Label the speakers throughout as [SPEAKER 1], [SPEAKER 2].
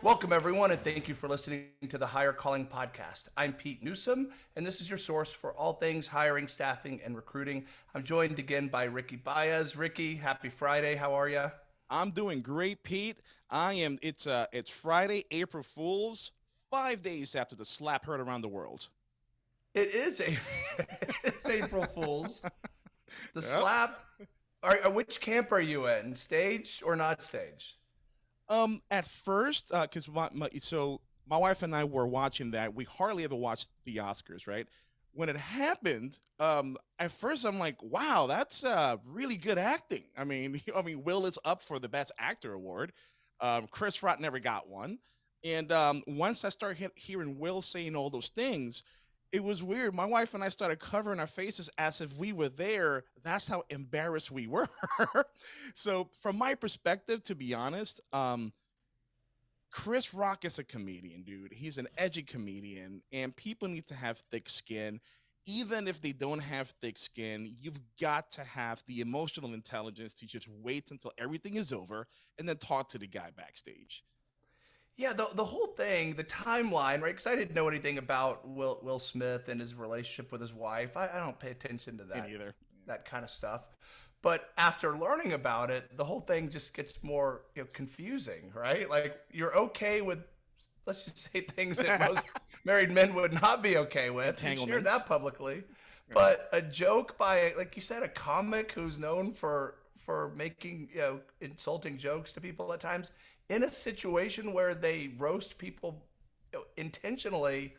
[SPEAKER 1] Welcome, everyone, and thank you for listening to the Hire Calling Podcast. I'm Pete Newsome, and this is your source for all things hiring, staffing, and recruiting. I'm joined again by Ricky Baez. Ricky, happy Friday. How are you?
[SPEAKER 2] I'm doing great, Pete. I am. It's uh, it's Friday, April Fools. Five days after the slap heard around the world.
[SPEAKER 1] It is a it's April Fools. The yep. slap. Are, uh, which camp are you in? Staged or not staged?
[SPEAKER 2] Um, at first, because uh, my, my, so my wife and I were watching that. We hardly ever watched the Oscars, right? When it happened, um, at first I'm like, "Wow, that's uh, really good acting." I mean, I mean, Will is up for the Best Actor award. Um, Chris Rock never got one, and um, once I started hearing Will saying all those things, it was weird. My wife and I started covering our faces as if we were there. That's how embarrassed we were. so, from my perspective, to be honest, um, Chris Rock is a comedian, dude. He's an edgy comedian, and people need to have thick skin. Even if they don't have thick skin, you've got to have the emotional intelligence to just wait until everything is over and then talk to the guy backstage.
[SPEAKER 1] Yeah, the the whole thing, the timeline, right? Because I didn't know anything about Will Will Smith and his relationship with his wife. I, I don't pay attention to that
[SPEAKER 2] either.
[SPEAKER 1] That kind of stuff. But after learning about it, the whole thing just gets more you know, confusing, right? Like you're okay with, let's just say things that most married men would not be okay with. You share that publicly, but a joke by, like you said, a comic who's known for for making you know insulting jokes to people at times in a situation where they roast people intentionally.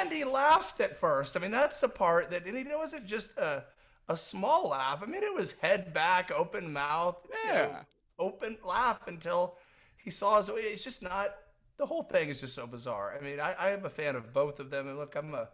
[SPEAKER 1] And he laughed at first. I mean that's the part that and it wasn't just a, a small laugh. I mean it was head back open mouth
[SPEAKER 2] yeah you know,
[SPEAKER 1] open laugh until he saw his way. it's just not the whole thing is just so bizarre. I mean i, I am a fan of both of them. And look i'm a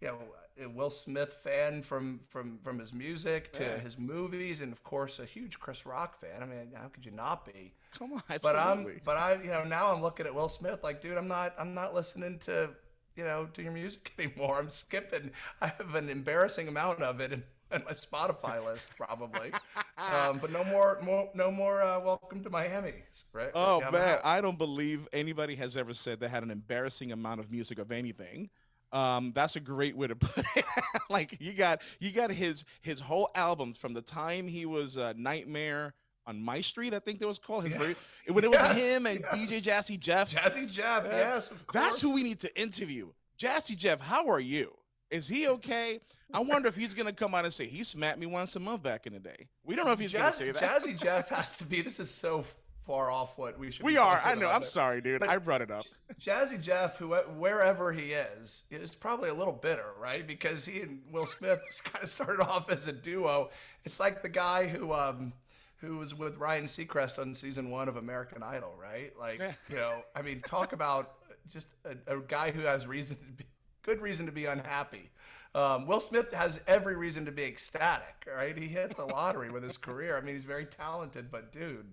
[SPEAKER 1] you know a Will Smith fan from from from his music to yeah. his movies, and of course a huge Chris Rock fan. I mean, how could you not be?
[SPEAKER 2] Come on,
[SPEAKER 1] absolutely. But I'm but I you know now I'm looking at Will Smith like, dude, I'm not I'm not listening to you know to your music anymore. I'm skipping. I have an embarrassing amount of it in, in my Spotify list probably. um, but no more, more no more. Uh, welcome to Miami, right?
[SPEAKER 2] Oh man, I don't believe anybody has ever said they had an embarrassing amount of music of anything. Um, that's a great way to put it. like you got you got his his whole albums from the time he was uh, Nightmare on My Street, I think that was called. His yeah. very, when it was him and. DJ Jazzy Jeff.
[SPEAKER 1] Jazzy Jeff, yes.
[SPEAKER 2] That's who we need to interview. Jazzy Jeff, how are you? Is he okay? I wonder if he's gonna come out and say he smacked me once a month back in the day. We don't know if he's Jazz, gonna say that.
[SPEAKER 1] Jazzy Jeff has to be. This is so far off what we should.
[SPEAKER 2] We are. I know. I'm it. sorry, dude. But I brought it up.
[SPEAKER 1] Jazzy Jeff, who wherever he is, is probably a little bitter, right? Because he and Will Smith kind of started off as a duo. It's like the guy who um, who was with Ryan Seacrest on season one of American Idol, right? Like, you know, I mean, talk about just a, a guy who has reason to be, good reason to be unhappy. Um, Will Smith has every reason to be ecstatic, right? He hit the lottery with his career. I mean, he's very talented, but dude,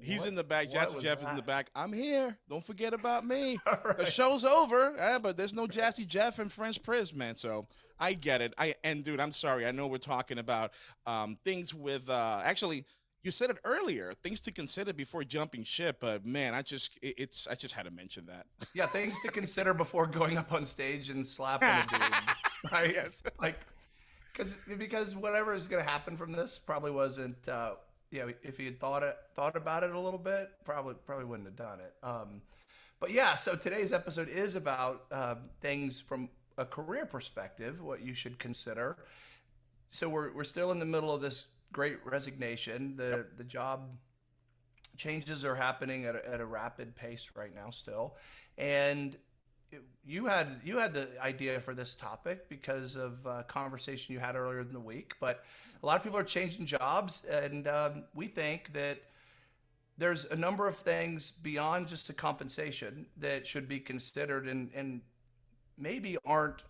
[SPEAKER 2] He's in the back. Jazzy Jeff that? is in the back. I'm here. Don't forget about me. right. The show's over, yeah, but there's no Jazzy Jeff and Fresh Prince, man. So I get it. I and dude, I'm sorry. I know we're talking about um, things with uh, actually. You said it earlier. Things to consider before jumping ship, but man, I just it, it's I just had to mention that.
[SPEAKER 1] Yeah, things to consider before going up on stage and slapping a dude. right? Yes. Like, because because whatever is going to happen from this probably wasn't uh, know, if he had thought it, thought about it a little bit, probably probably wouldn't have done it. Um, but yeah, so today's episode is about uh, things from a career perspective, what you should consider. So we're we're still in the middle of this great resignation. The yep. the job changes are happening at a, at a rapid pace right now still, and you had you had the idea for this topic because of a conversation you had earlier in the week, but a lot of people are changing jobs, and um, we think that there's a number of things beyond just the compensation that should be considered and, and maybe aren't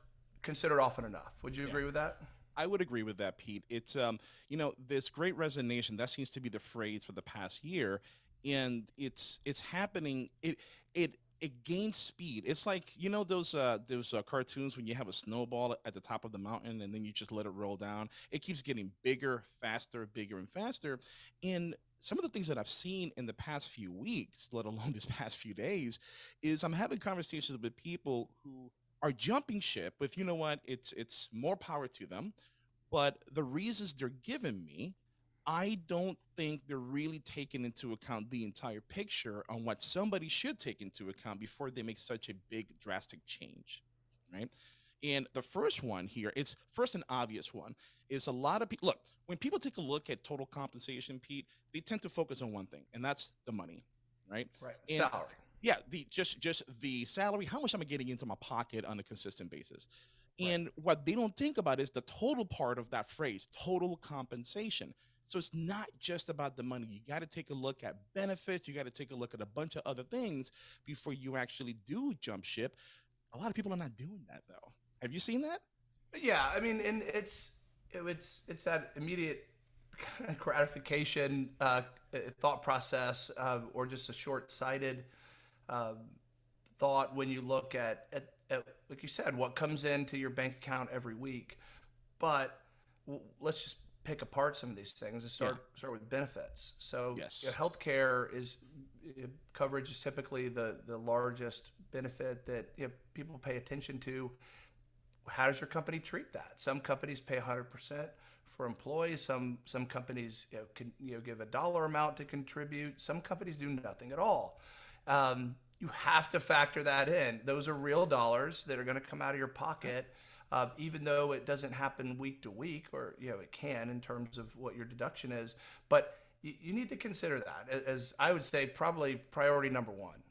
[SPEAKER 1] considered often enough. Would you agree with that?
[SPEAKER 2] I would agree with that, Pete. It's um, you know, this great resignation that seems to be the phrase for the past year, and it's it's happening. It it it gains speed. It's like you know those uh, those uh, cartoons when you have a snowball at the top of the mountain and then you just let it roll down. It keeps getting bigger, faster, bigger, and faster. And some of the things that I've seen in the past few weeks, let alone this past few days, is I'm having conversations with people who are jumping ship with, you know what, it's it's more power to them, but the reasons they're giving me, I don't think they're really taking into account the entire picture on what somebody should take into account before they make such a big drastic change, right? And the first one here, it's first an obvious one, is a lot of people look, when people take a look at total compensation, Pete, they tend to focus on one thing, and that's the money, right?
[SPEAKER 1] Right.
[SPEAKER 2] And-
[SPEAKER 1] Salary.
[SPEAKER 2] Yeah, the just just the salary, how much am I getting into my pocket on a consistent basis?
[SPEAKER 1] Right.
[SPEAKER 2] And what they don't think about is the total part of that phrase, total compensation. So it's not just about the money. You got to take a look at benefits. You got to take a look at a bunch of other things before you actually do jump ship. A lot of people are not doing that though. Have you seen that?
[SPEAKER 1] Yeah, I mean, and it's it's it's that immediate kind of gratification uh, thought process, uh, or just a short-sighted um, thought when you look at, at at like you said, what comes into your bank account every week. But let's just pick apart some of these things and start start with benefits. So,
[SPEAKER 2] Yes.
[SPEAKER 1] you know, healthcare is coverage is typically the the largest benefit that you know, people pay attention to how does your company treat that? Some companies pay 100% for employees. Some some companies you know, can you know give a dollar amount to contribute. Some companies do nothing at all. Um, you have to factor that in. Those are real dollars that are going to come out of your pocket, uh, even though it doesn't happen week to week, or you know it can in terms of what your deduction is. But you, you need to consider that as, I would say probably priority number one.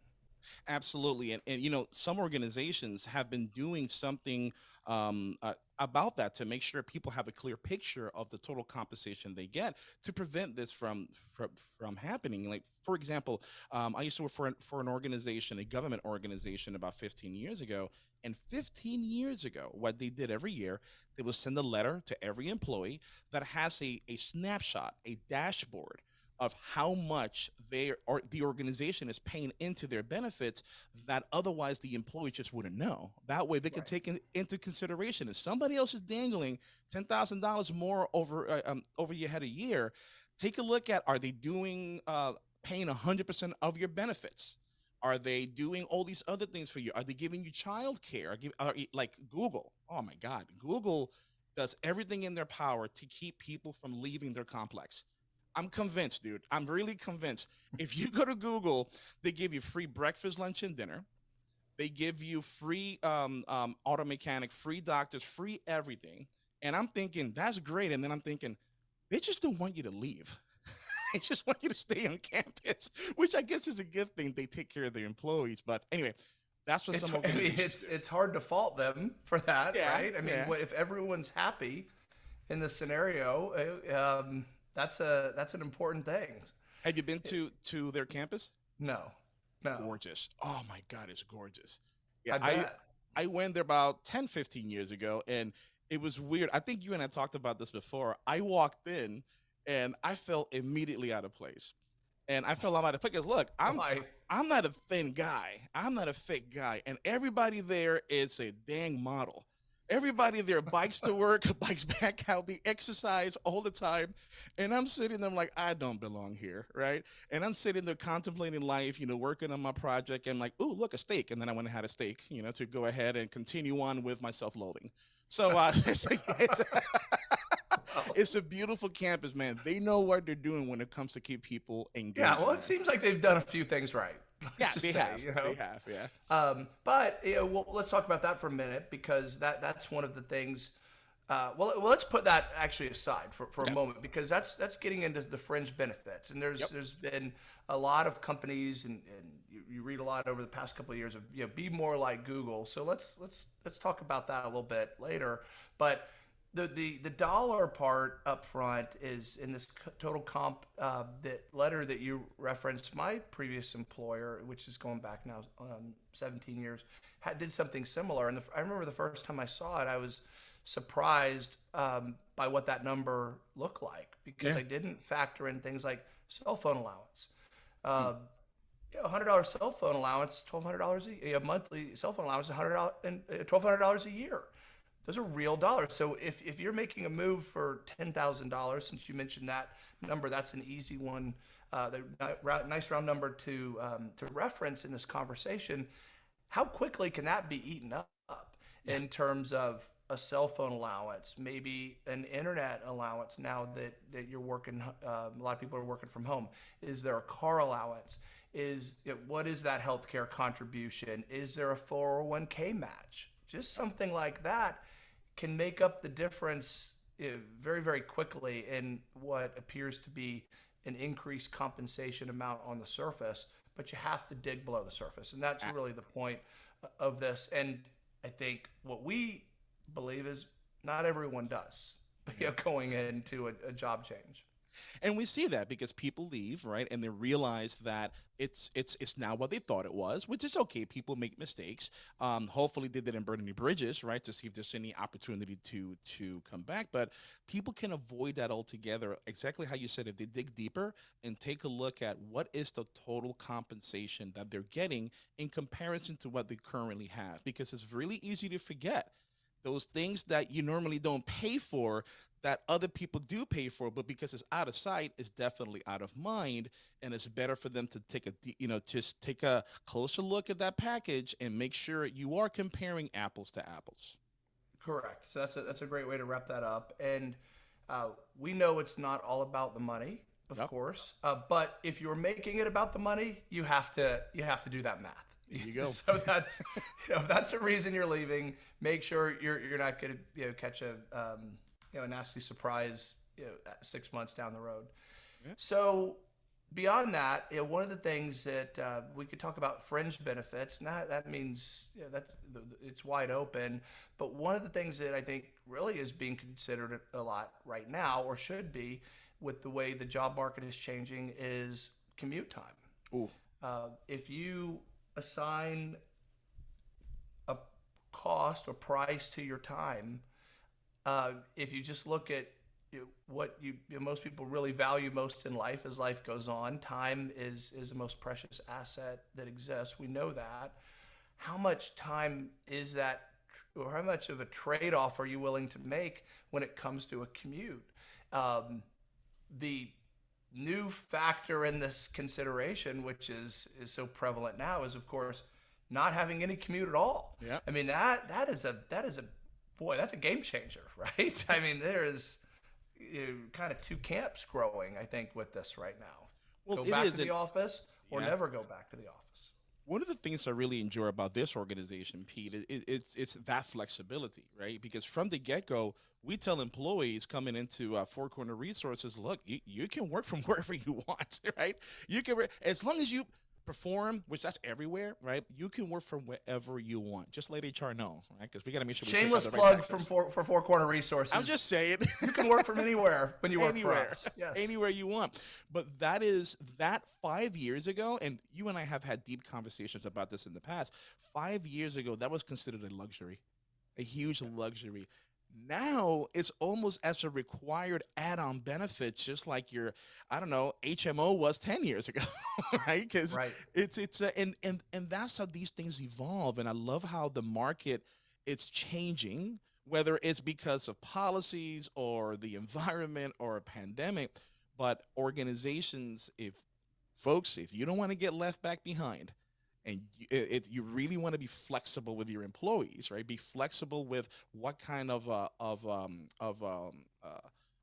[SPEAKER 2] Absolutely, and and you know some organizations have been doing something um, uh, about that to make sure people have a clear picture of the total compensation they get to prevent this from from, from happening. Like for example, um, I used to work for an, for an organization, a government organization, about 15 years ago. And 15 years ago, what they did every year, they would send a letter to every employee that has a, a snapshot, a dashboard of how much they or the organization is paying into their benefits that otherwise the employee just wouldn't know. That way they can
[SPEAKER 1] Right.
[SPEAKER 2] take in, into consideration if somebody else is dangling ten thousand dollars more over uh, um, over your head a year. Take a look at are they doing uh, paying hundred percent of your benefits? Are they doing all these other things for you? Are they giving you child care? Are, give, are like Google? Oh my God, Google does everything in their power to keep people from leaving their complex. I'm convinced, dude. I'm really convinced. If you go to Google, they give you free breakfast, lunch, and dinner. They give you free um, um, auto mechanic, free doctors, free everything. And I'm thinking that's great. And then I'm thinking they just don't want you to leave. they just want you to stay on campus, which I guess is a good thing. They take care of their employees. But anyway, that's what
[SPEAKER 1] It's,
[SPEAKER 2] some
[SPEAKER 1] I mean, it's
[SPEAKER 2] do.
[SPEAKER 1] it's hard to fault them for that,
[SPEAKER 2] Yeah,
[SPEAKER 1] right? I mean,
[SPEAKER 2] yeah.
[SPEAKER 1] if everyone's happy in the scenario, uh, um, that's a that's an important thing.
[SPEAKER 2] Have you been to to their campus?
[SPEAKER 1] No, no,
[SPEAKER 2] Gorgeous. Oh my God, it's gorgeous.
[SPEAKER 1] I,
[SPEAKER 2] Yeah, I,
[SPEAKER 1] bet.
[SPEAKER 2] I went there about 10, 15 years ago, and it was weird. I think you and I talked about this before. I walked in and I felt immediately out of place. And I felt out of place because look, I'm
[SPEAKER 1] Why?
[SPEAKER 2] I'm not a thin guy. I'm not a fit guy. And everybody there is a dang model. Everybody there bikes to work, bikes back out, they exercise all the time. And I'm sitting there I'm like, I don't belong here, right? And I'm sitting there contemplating life, you know, working on my project. And like, oh look, a steak. And then I went and had a steak, you know, to go ahead and continue on with my self-loathing. So uh, it's, a, it's, a, it's a beautiful campus, man. They know what they're doing when it comes to keep people engaged.
[SPEAKER 1] Yeah, well, it seems like they've done a few things right.
[SPEAKER 2] Yeah, they
[SPEAKER 1] say,
[SPEAKER 2] have.
[SPEAKER 1] you know?
[SPEAKER 2] They have, yeah.
[SPEAKER 1] Um, but you know, well, let's talk about that for a minute because that that's one of the things. Uh, well, well, let's put that actually aside for, for a moment because that's that's getting into the fringe benefits, and there's
[SPEAKER 2] Yep.
[SPEAKER 1] there's been a lot of companies, and, and you, you read a lot over the past couple of years of you know be more like Google. So let's let's let's talk about that a little bit later. But the the the dollar part up front is in this total comp uh, that letter that you referenced. My previous employer, which is going back now um, 17 years, had, did something similar. And the, I remember the first time I saw it, I was surprised um, by what that number looked like because
[SPEAKER 2] Yeah.
[SPEAKER 1] I didn't factor in things like cell phone allowance. Um, you know, a hundred dollar cell phone allowance, twelve hundred dollars a, a monthly cell phone allowance, a hundred dollars and uh, twelve hundred dollars a year. Those are real dollars. So if, if you're making a move for ten thousand dollars, since you mentioned that number, that's an easy one uh, the nice round number to um, to reference in this conversation, how quickly can that be eaten up in terms of a cell phone allowance, maybe an internet allowance now that, that you're working, uh, a lot of people are working from home. Is there a car allowance? Is it, what is that healthcare contribution? Is there a 401k match? Just something like that can make up the difference uh, very, very quickly in what appears to be an increased compensation amount on the surface, but you have to dig below the surface. And that's really the point of this. And I think what we believe is not everyone does you know, going into a, a job change.
[SPEAKER 2] And we see that because people leave, right? And they realize that it's it's it's now what they thought it was, which is okay. People make mistakes. Um, hopefully, they didn't burn any bridges, right? To see if there's any opportunity to to come back. But people can avoid that altogether. Exactly how you said. If they dig deeper and take a look at what is the total compensation that they're getting in comparison to what they currently have, because it's really easy to forget those things that you normally don't pay for that other people do pay for but because it's out of sight it's definitely out of mind and it's better for them to take a you know just take a closer look at that package and make sure you are comparing apples to apples.
[SPEAKER 1] Correct. So that's a, that's a great way to wrap that up. And uh, we know it's not all about the money of yep. course uh, but if you're making it about the money you have to you have to do that math
[SPEAKER 2] there you go.
[SPEAKER 1] so that's you know that's the reason you're leaving. Make sure you're you're not going to you know catch a um, you know a nasty surprise you know, six months down the road. Yeah. So beyond that, you know, one of the things that uh, we could talk about fringe benefits, and that, that means you know, that's it's wide open. But one of the things that I think really is being considered a lot right now, or should be, with the way the job market is changing, is commute time.
[SPEAKER 2] Ooh.
[SPEAKER 1] Uh, if you assign a cost or price to your time, uh, if you just look at what you, you know, most people really value most in life as life goes on, time is is the most precious asset that exists. We know that. How much time is that, or how much of a trade off are you willing to make when it comes to a commute? Um, the new factor in this consideration, which is is so prevalent now, is of course not having any commute at all.
[SPEAKER 2] Yeah.
[SPEAKER 1] I mean that that is a that is a boy that's a game changer, right? I mean there is you know, kind of two camps growing, I think, with this right now. Well, go back to the office or yeah. never go back to the office.
[SPEAKER 2] One of the things I really enjoy about this organization, Pete, it, it, it's it's that flexibility, right? Because from the get go, we tell employees coming into uh, Four Corner Resources, look, you, you can work from wherever you want, right? You can, as long as you perform, which that's everywhere, right? You can work from wherever you want. Just let HR know, right? Because we got to make sure.
[SPEAKER 1] Shameless plug from four, for Four Corner Resources.
[SPEAKER 2] I'm just saying,
[SPEAKER 1] you can work from anywhere when you work anywhere, for us.
[SPEAKER 2] Yes. anywhere you want. But that is that five years ago, and you and I have had deep conversations about this in the past. Five years ago, that was considered a luxury, a huge luxury now it's almost as a required add-on benefit just like your i don't know hmo was 10 years ago right because
[SPEAKER 1] right.
[SPEAKER 2] it's it's and and and that's how these things evolve and i love how the market it's changing whether it's because of policies or the environment or a pandemic but organizations if folks if you don't want to get left back behind and it, it, you really want to be flexible with your employees, right? Be flexible with what kind of uh, of um, of um, uh,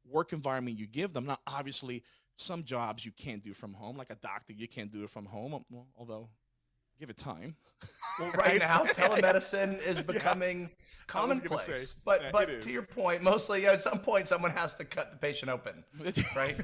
[SPEAKER 2] work environment you give them. Now, obviously, some jobs you can't do from home, like a doctor, you can't do it from home. Although, give it time.
[SPEAKER 1] Well, right now, telemedicine is becoming yeah, commonplace. Say, but yeah, but to your point, mostly at some point someone has to cut the patient open, right?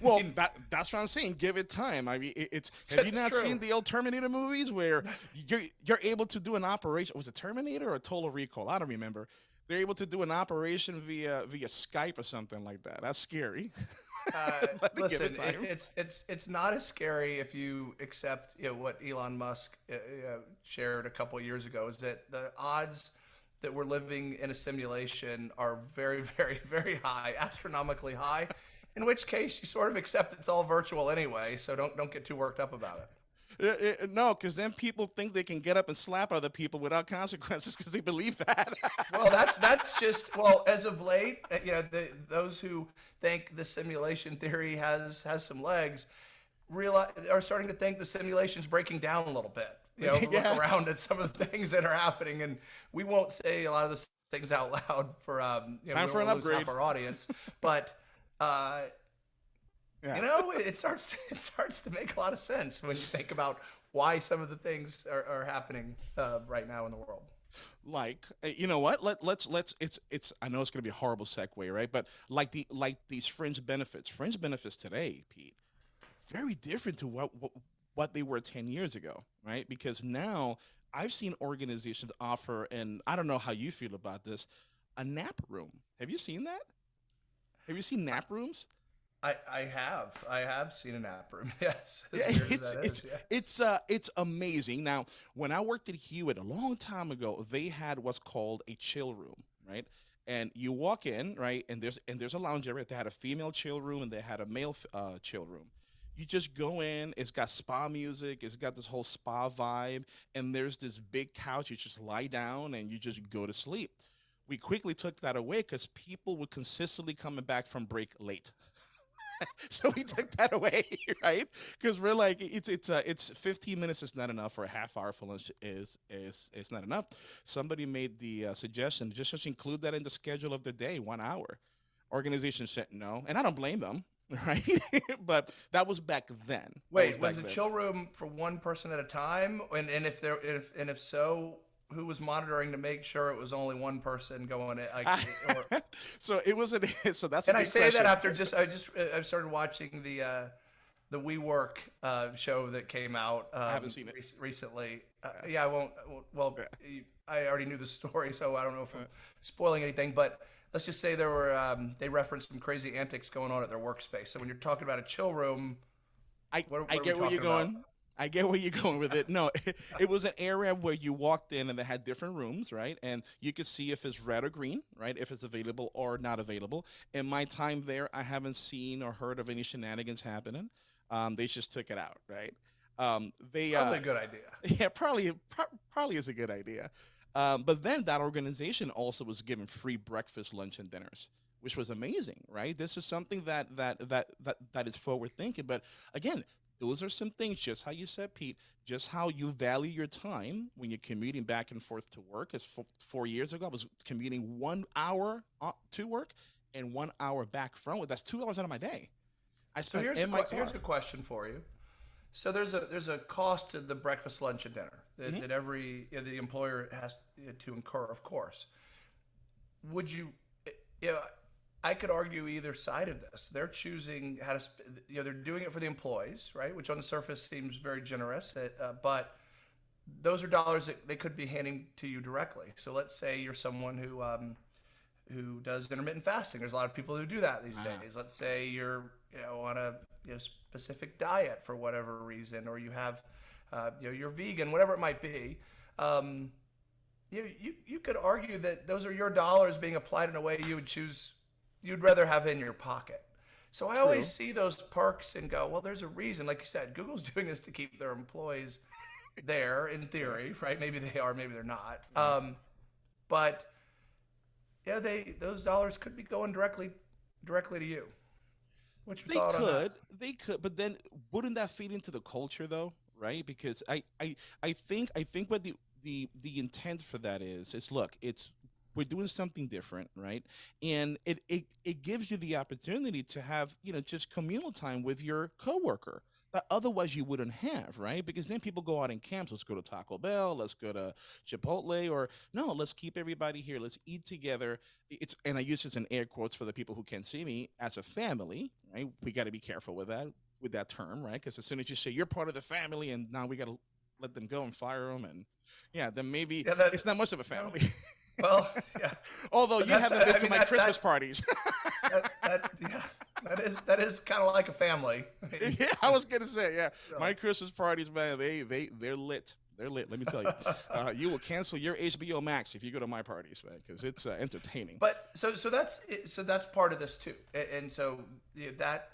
[SPEAKER 2] well, that, that's what I'm saying. Give it time. I mean, it, it's have you not true. seen the old Terminator movies where you're you're able to do an operation? Was it Terminator or Total Recall? I don't remember. They're able to do an operation via via Skype or something like that. That's scary.
[SPEAKER 1] Uh, listen, it it, it's it's it's not as scary if you accept you know, what Elon Musk uh, uh shared a couple years ago. Is that the odds that we're living in a simulation are very, very, very high, astronomically high. In which case, you sort of accept it's all virtual anyway, so don't don't get too worked up about it.
[SPEAKER 2] It, it, no, because then people think they can get up and slap other people without consequences because they believe that.
[SPEAKER 1] well, that's that's just well, as of late, uh, yeah, the, those who think the simulation theory has has some legs, realize are starting to think the simulation's breaking down a little bit. You know,
[SPEAKER 2] Yeah.
[SPEAKER 1] look around at some of the things that are happening, and we won't say a lot of those things out loud for um, you know,
[SPEAKER 2] Time for an
[SPEAKER 1] half
[SPEAKER 2] upgrade.
[SPEAKER 1] our audience, but. Uh,
[SPEAKER 2] Yeah.
[SPEAKER 1] you know, it starts it starts to make a lot of sense when you think about why some of the things are, are happening uh, right now in the world.
[SPEAKER 2] like uh, you know what? Let let's let's it's it's i know it's going to be a horrible segue right? But like the like these fringe benefits fringe benefits today pete very different to what what, what they were 10 years ago right? Because now i've seen organizations offer and i don't know how you feel about this a nap room. Have you seen that? Have you seen nap rooms
[SPEAKER 1] I, I have I have seen an app room. Yes,
[SPEAKER 2] Yeah, it's it's
[SPEAKER 1] is, yeah.
[SPEAKER 2] it's uh it's amazing. Now, when I worked at Hewitt a long time ago, they had what's called a chill room, right? And you walk in, right, and there's and there's a lounge area. They had a female chill room and they had a male uh, chill room. You just go in. It's got spa music. It's got this whole spa vibe, and there's this big couch. You just lie down and you just go to sleep. We quickly took that away because people were consistently coming back from break late. so we took that away, right? Because we're like, it's it's uh, it's 15 minutes is not enough, or a half hour for lunch is is is not enough. Somebody made the uh, suggestion just just include that in the schedule of the day, one hour. Organization said no, and I don't blame them, right? but that was back then.
[SPEAKER 1] Wait,
[SPEAKER 2] back
[SPEAKER 1] was the
[SPEAKER 2] then.
[SPEAKER 1] chill room for one person at a time? And and if there if and if so, who was monitoring to make sure it was only one person going in? Like, or,
[SPEAKER 2] so it was an so that's
[SPEAKER 1] and I say
[SPEAKER 2] question.
[SPEAKER 1] that after just I just I've started watching the uh, the WeWork uh, show that came out. Um,
[SPEAKER 2] haven't seen it.
[SPEAKER 1] rec- recently. Uh, yeah, I won't. Well, you- I already knew the story, so I don't know if I'm spoiling anything. But let's just say there were um, they referenced some crazy antics going on at their workspace. So when you're talking about a chill room,
[SPEAKER 2] I,
[SPEAKER 1] What- what
[SPEAKER 2] I get where you're
[SPEAKER 1] going. about?
[SPEAKER 2] I get where you're going with it. No, it, was an area where you walked in and they had different rooms, right? And you could see if it's red or green, right? If it's available or not available. In my time there, I haven't seen or heard of any shenanigans happening. Um, they just took it out, right? Um, they
[SPEAKER 1] probably
[SPEAKER 2] uh,
[SPEAKER 1] a good idea.
[SPEAKER 2] yeah, probably pro- probably is a good idea. Um, but then that organization also was given free breakfast, lunch, and dinners, which was amazing, right? This is something that that that that that is forward thinking. But again, those are some things, just how you said, Pete, just how you value your time when you're commuting back and forth to work. As four years ago, I was commuting one hour uh, to work and one hour back from it. That's two hours out of my day. I
[SPEAKER 1] So
[SPEAKER 2] spent
[SPEAKER 1] here's a,
[SPEAKER 2] in my
[SPEAKER 1] que- here's a question for you. So there's a there's a cost to the breakfast, lunch, and dinner that,
[SPEAKER 2] Mhm.
[SPEAKER 1] that every uh, the employer has to incur, of course. Would you, uh, you know, I could argue either side of this. They're choosing how to, sp- you know, they're doing it for the employees, right? Which on the surface seems very generous, uh, uh, but those are dollars that they could be handing to you directly. So let's say you're someone who um, who does intermittent fasting. There's a lot of people who do that these
[SPEAKER 2] Ah.
[SPEAKER 1] days. Let's say you're you know on a you know, specific diet for whatever reason, or you have uh, you know you're vegan, whatever it might be. Um, you, you you could argue that those are your dollars being applied in a way you would choose you'd rather have in your pocket. So I always see those perks and go, well, there's a reason. Like you said, Google's doing this to keep their employees there in theory, right? Maybe they are, maybe they're not. Um, but yeah, they those dollars could be going directly directly to you. Your
[SPEAKER 2] They could, they could, but then wouldn't that feed into the culture though, right? Because I, I, I think, I think what the the the intent for that is is look, it's we're doing something different, right? And it it it gives you the opportunity to have you know just communal time with your coworker that otherwise you wouldn't have, right? Because then people go out in camps. Let's go to Taco Bell. Let's go to Chipotle, or no, let's keep everybody here. Let's eat together. It's and I use this in air quotes for the people who can't see me as a family, right? We got to be careful with that with that term, right? Because as soon as you say you're part of the family, and now we got to let them go and fire them, and yeah, then maybe
[SPEAKER 1] Yeah, that-
[SPEAKER 2] it's not much of a family.
[SPEAKER 1] Well, yeah,
[SPEAKER 2] Although
[SPEAKER 1] But
[SPEAKER 2] you haven't been
[SPEAKER 1] I
[SPEAKER 2] to
[SPEAKER 1] mean,
[SPEAKER 2] my
[SPEAKER 1] that-
[SPEAKER 2] Christmas
[SPEAKER 1] that-
[SPEAKER 2] parties.
[SPEAKER 1] that, that yeah, that is that is kind of like a family. I mean,
[SPEAKER 2] yeah, I was gonna say, yeah,
[SPEAKER 1] Yeah.
[SPEAKER 2] my Christmas parties, man, they they they're lit. They're lit. Let me tell you, uh, you will cancel your HBO Max if you go to my parties, man, because it's uh, entertaining.
[SPEAKER 1] But so so that's so that's part of this too, and so that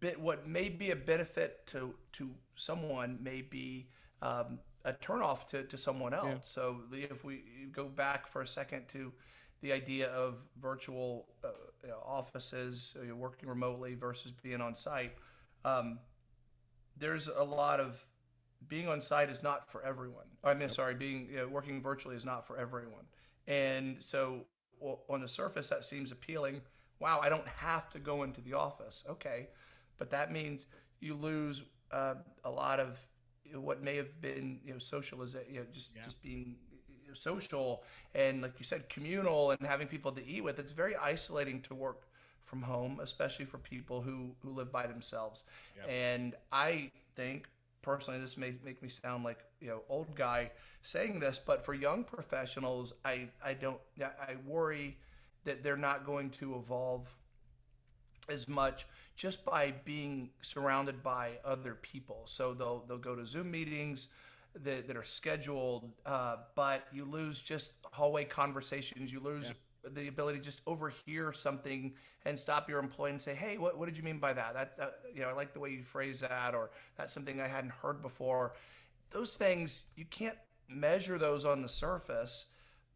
[SPEAKER 1] bit what may be a benefit to to someone may be um, a turnoff to to someone else. So the- if we go back for a second to the idea of virtual uh, offices uh, working remotely versus being on site. um, there's a lot of being on site is not for everyone. I mean, sorry, being you know, working virtually is not for everyone. And so on the surface, that seems appealing. Wow, I don't have to go into the office. Okay, but that means you lose uh, a lot of what may have been you know socialization, you know, just yeah. just being you know, social and like you said, communal and having people to eat with. It's very isolating to work from home, especially for people who who live by themselves. Yep. And I think personally, this may make me sound like you know old guy saying this, but for young professionals, I I don't I worry that they're not going to evolve as much just by being surrounded by other people. So they'll they'll go to Zoom meetings that, that are scheduled, uh, but you lose just hallway conversations. You lose yeah the ability to just overhear something and stop your employee and say, "Hey, what, what did you mean by that? That, that you know, I like the way you phrase that, or that's something I hadn't heard before." Those things you can't measure those on the surface,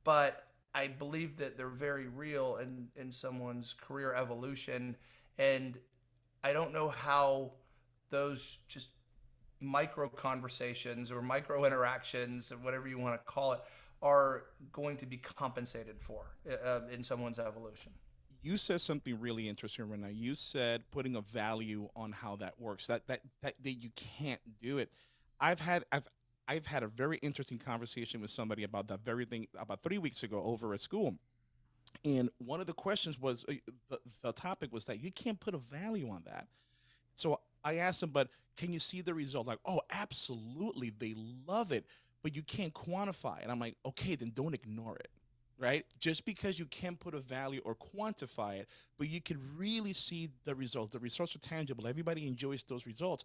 [SPEAKER 1] but I believe that they're very real in in someone's career evolution, and I don't know how those just micro conversations or micro interactions or whatever you want to call it are going to be compensated for uh, in someone's evolution.
[SPEAKER 2] You said something really interesting, Rena. You said putting a value on how that works. That that that, that you can't do it. I've had I've I've had a very interesting conversation with somebody about that very thing about three weeks ago over at school. And one of the questions was uh, the, the topic was that you can't put a value on that. So I asked them, but can you see the result? Like, oh, absolutely. They love it but you can't quantify it. I'm like, okay, then don't ignore it, right? Just because you can't put a value or quantify it, but you can really see the results. The results are tangible. Everybody enjoys those results.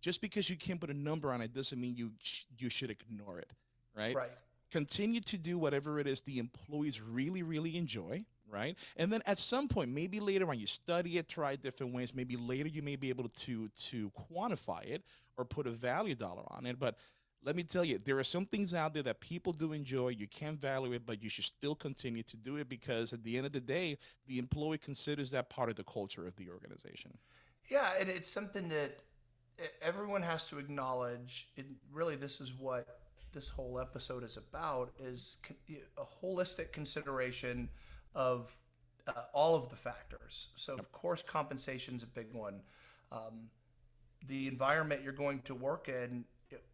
[SPEAKER 2] Just because you can't put a number on it doesn't mean you sh- you should ignore it, right?
[SPEAKER 1] Right.
[SPEAKER 2] Continue to do whatever it is the employees really, really enjoy, right? And then at some point, maybe later on, you study it, try different ways. Maybe later you may be able to to quantify it or put a value dollar on it. But let me tell you, there are some things out there that people do enjoy. You can't value it, but you should still continue to do it because at the end of the day, the employee considers that part of the culture of the organization.
[SPEAKER 1] Yeah, and it's something that everyone has to acknowledge. And really, this is what this whole episode is about: is a holistic consideration of uh, all of the factors. So, of course, compensation is a big one. Um, the environment you're going to work in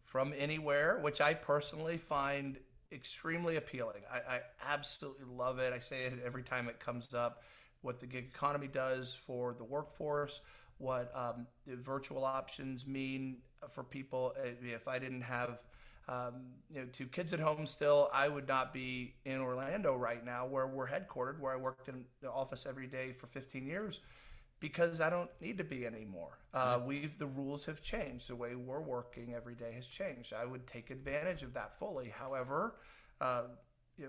[SPEAKER 1] from anywhere, which I personally find extremely appealing. I, I, absolutely love it. I say it every time it comes up. What the gig economy does for the workforce, what um, the virtual options mean for people. If I didn't have um, you know two kids at home still, I would not be in Orlando right now, where we're headquartered, where I worked in the office every day for 15 years because I don't need to be anymore. Uh, we've the rules have changed. The way we're working every day has changed. I would take advantage of that fully. However, uh,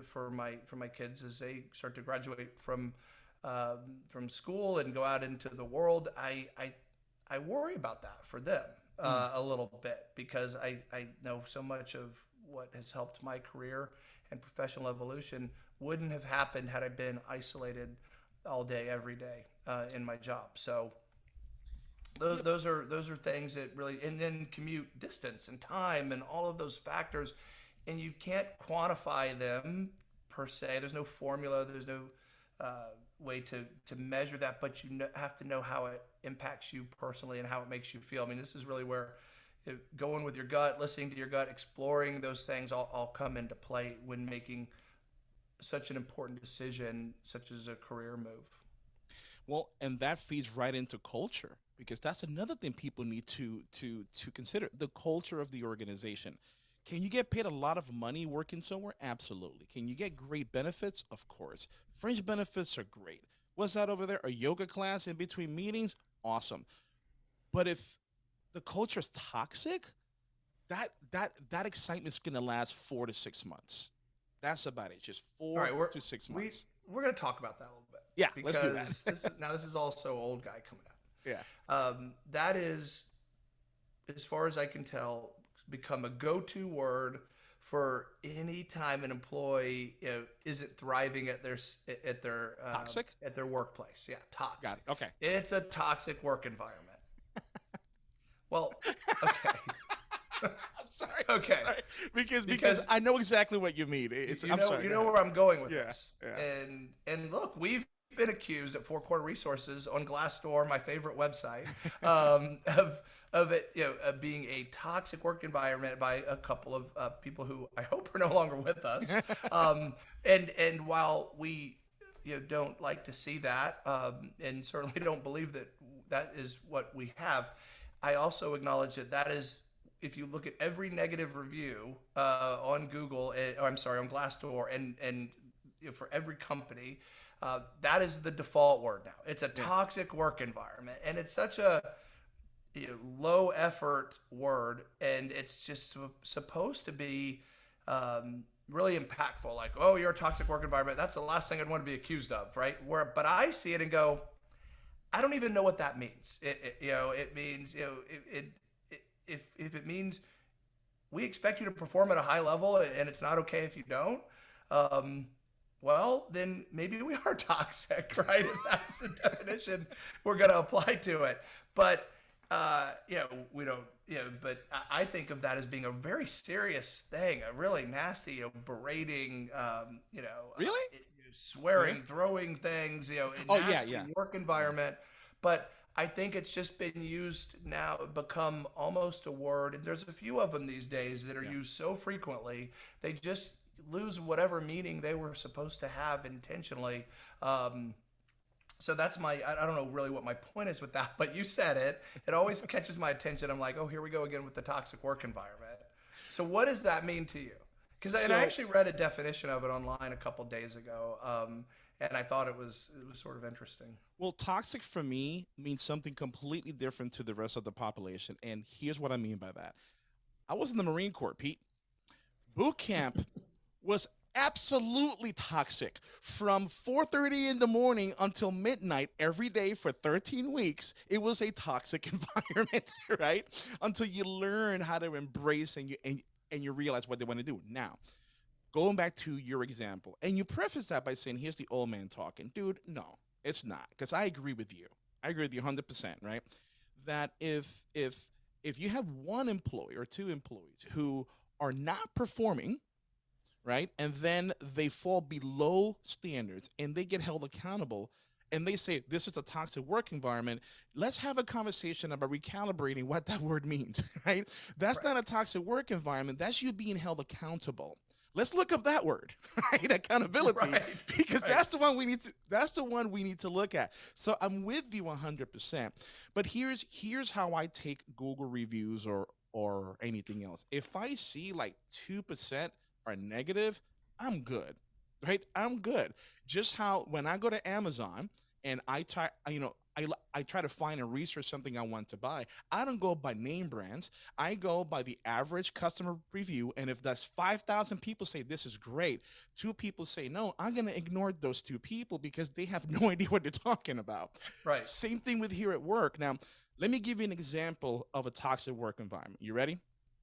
[SPEAKER 1] for my for my kids as they start to graduate from um, from school and go out into the world, I I, I worry about that for them uh, mm. a little bit because I I know so much of what has helped my career and professional evolution wouldn't have happened had I been isolated all day every day uh, in my job. So those, those are those are things that really and then commute distance and time and all of those factors and you can't quantify them per se there's no formula there's no uh, way to to measure that but you know, have to know how it impacts you personally and how it makes you feel i mean this is really where going with your gut listening to your gut exploring those things all, all come into play when making such an important decision such as a career move
[SPEAKER 2] well, and that feeds right into culture because that's another thing people need to to to consider the culture of the organization. Can you get paid a lot of money working somewhere? Absolutely. Can you get great benefits? Of course. Fringe benefits are great. What's that over there? A yoga class in between meetings? Awesome. But if the culture is toxic, that that that excitement's gonna last four to six months. That's about it. Just four right, to six months.
[SPEAKER 1] We, we're gonna talk about that a little bit.
[SPEAKER 2] yeah, let's do that.
[SPEAKER 1] this is, now this is also old guy coming out.
[SPEAKER 2] Yeah.
[SPEAKER 1] Um, that is, as far as I can tell, become a go-to word for any time an employee you know, isn't thriving at their at their
[SPEAKER 2] um, toxic
[SPEAKER 1] at their workplace. Yeah, toxic.
[SPEAKER 2] Got it. Okay.
[SPEAKER 1] It's a toxic work environment. Well, okay.
[SPEAKER 2] I'm sorry.
[SPEAKER 1] Okay.
[SPEAKER 2] I'm sorry. Because, because, because I know exactly what you mean. It's
[SPEAKER 1] you
[SPEAKER 2] I'm
[SPEAKER 1] know
[SPEAKER 2] sorry.
[SPEAKER 1] you know where I'm going with
[SPEAKER 2] Yeah,
[SPEAKER 1] this.
[SPEAKER 2] yeah.
[SPEAKER 1] And and look, we've been accused at Four Corner Resources on Glassdoor, my favorite website, um, of of it you know of being a toxic work environment by a couple of uh, people who I hope are no longer with us. um, and and while we you know don't like to see that, um, and certainly don't believe that that is what we have, I also acknowledge that that is if you look at every negative review uh, on Google, uh, or I'm sorry, on Glassdoor, and and you know, for every company, uh, that is the default word now. It's a toxic work environment, and it's such a you know, low effort word, and it's just su- supposed to be um, really impactful. Like, oh, you're a toxic work environment. That's the last thing I'd want to be accused of, right? Where, but I see it and go, I don't even know what that means. It, it you know, it means you know, it, it, it if if it means we expect you to perform at a high level and it's not okay if you don't. Um, well, then maybe we are toxic, right? if that's the definition we're going to apply to it. But uh, you know, we don't, you know, but I, think of that as being a very serious thing, a really nasty, you know, berating, um, you know, uh,
[SPEAKER 2] Really?
[SPEAKER 1] swearing, throwing things, you know,
[SPEAKER 2] Oh, yeah, yeah.
[SPEAKER 1] work environment. But I think it's just been used now, become almost a word. And there's a few of them these days that are
[SPEAKER 2] Yeah.
[SPEAKER 1] used so frequently, they just lose whatever meaning they were supposed to have intentionally. Um, so that's my, I I don't know really what my point is with that, but you said it. It always catches my attention. I'm like, oh, here we go again with the toxic work environment. So what does that mean to you? Because and I
[SPEAKER 2] So-
[SPEAKER 1] actually read a definition of it online a couple days ago, um, and I thought it was it was sort of interesting.
[SPEAKER 2] Well, toxic for me means something completely different to the rest of the population. And here's what I mean by that. I was in the Marine Corps, Pete. Boot camp was absolutely toxic from 4:30 in the morning until midnight every day for 13 weeks. It was a toxic environment, right? Until you learn how to embrace and you and, and you realize what they want to do. Now, going back to your example, and you preface that by saying, here's the old man talking. Dude, no, it's not. Because I agree with you. I agree with you 100%, right? That if, if, if you have one employee or two employees who are not performing, right, and then they fall below standards and they get held accountable, and they say this is a toxic work environment, let's have a conversation about recalibrating what that word means, right? That's
[SPEAKER 1] Right.
[SPEAKER 2] not a toxic work environment. That's you being held accountable. Let's look up that word, right? Accountability,
[SPEAKER 1] Right,
[SPEAKER 2] because
[SPEAKER 1] right.
[SPEAKER 2] that's the one we need to. That's the one we need to look at. So I'm with you 100. percent But here's here's how I take Google reviews or or anything else. If I see like two percent are negative, I'm good, right? I'm good. Just how when I go to Amazon and I try, you know, I, I try to find and research something I want to buy. I don't go by name brands. I go by the average customer review. And if that's 5,000 people say this is great, two people say no, I'm going to ignore those two people because they have no idea what they're talking about.
[SPEAKER 1] Right.
[SPEAKER 2] Same thing with here at work. Now, let me give you an example of a toxic work environment. You ready?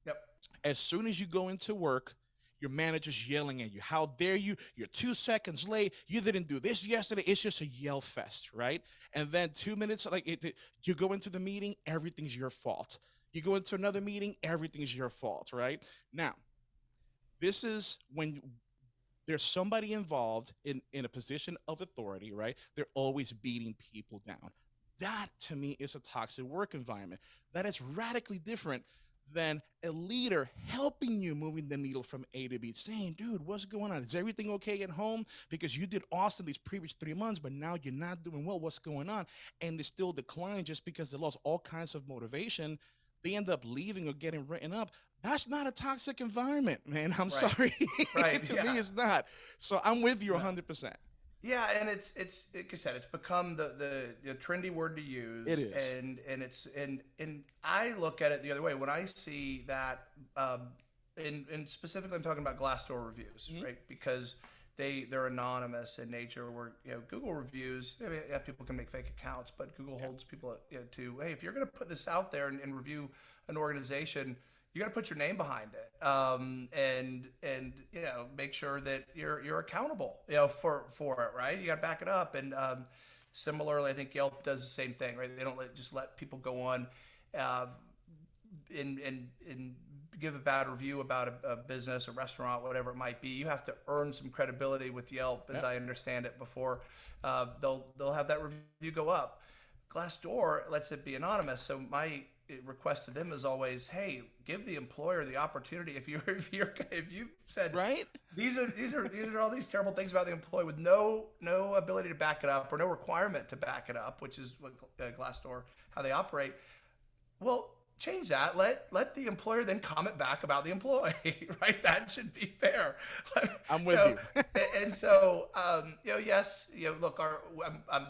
[SPEAKER 1] Yep.
[SPEAKER 2] As soon as you go into work, your manager's yelling at you. How dare you? You're two seconds late. You didn't do this yesterday. It's just a yell fest, right? And then two minutes, like it, it- you go into the meeting, everything's your fault. You go into another meeting, everything's your fault, right? Now, this is when there's somebody involved in in a position of authority, right? They're always beating people down. That to me is a toxic work environment. That is radically different than a leader helping you moving the needle from A to B, saying, dude, what's going on? Is everything okay at home? Because you did awesome these previous three months, but now you're not doing well. What's going on? And they still decline just because they lost all kinds of motivation. They end up leaving or getting written up. That's not a toxic environment, man. I'm
[SPEAKER 1] Right.
[SPEAKER 2] sorry.
[SPEAKER 1] Right,
[SPEAKER 2] to
[SPEAKER 1] yeah.
[SPEAKER 2] me, it's not. So I'm with you 100%.
[SPEAKER 1] Yeah, and it's it's like I said, it's become the, the the trendy word to use.
[SPEAKER 2] It is.
[SPEAKER 1] and and it's and and I look at it the other way when I see that, um, and and specifically I'm talking about Glassdoor reviews,
[SPEAKER 2] Mhm.
[SPEAKER 1] right? Because they they're anonymous in nature. Where you know Google reviews, I mean, yeah, people can make fake accounts, but Google holds people you know, to hey, if you're going to put this out there and, and review an organization, you got to put your name behind it um, and and you know make sure that you're you're accountable you know for for it right you got to back it up and um, similarly i think yelp does the same thing right they don't let, just let people go on uh, and and and give a bad review about a, a, business, a restaurant, whatever it might be. You have to earn some credibility with Yelp, as yep. I understand it, before uh, they'll they'll have that review go up. Glassdoor lets it be anonymous, so my request to them is always, hey, give the employer the opportunity. If you're if you're if you said
[SPEAKER 2] right,
[SPEAKER 1] these are these are these are all these terrible things about the employee with no no ability to back it up or no requirement to back it up, which is what uh, Glassdoor how they operate. Well, change that. Let let the employer then comment back about the employee, right? That should be fair.
[SPEAKER 2] I'm with you.
[SPEAKER 1] You. and so, um, you know, yes, you know, look, our I'm, I'm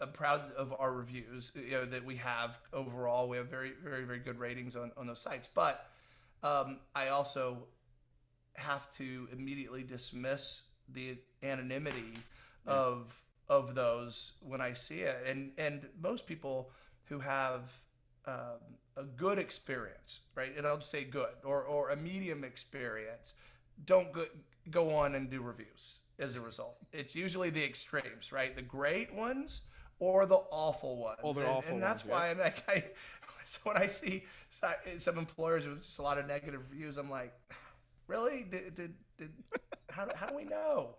[SPEAKER 1] I'm proud of our reviews you know, that we have overall. We have very, very, very good ratings on, on those sites. But um, I also have to immediately dismiss the anonymity yeah. of of those when I see it. And and most people who have um, a good experience, right? And I'll just say good or or a medium experience, don't go, go on and do reviews as a result. It's usually the extremes, right? The great ones or the awful ones.
[SPEAKER 2] Oh,
[SPEAKER 1] and,
[SPEAKER 2] awful
[SPEAKER 1] and that's
[SPEAKER 2] ones,
[SPEAKER 1] why
[SPEAKER 2] yeah.
[SPEAKER 1] I'm like, I, so when I see some employers with just a lot of negative reviews, I'm like, really? Did, did, did how, how do we know?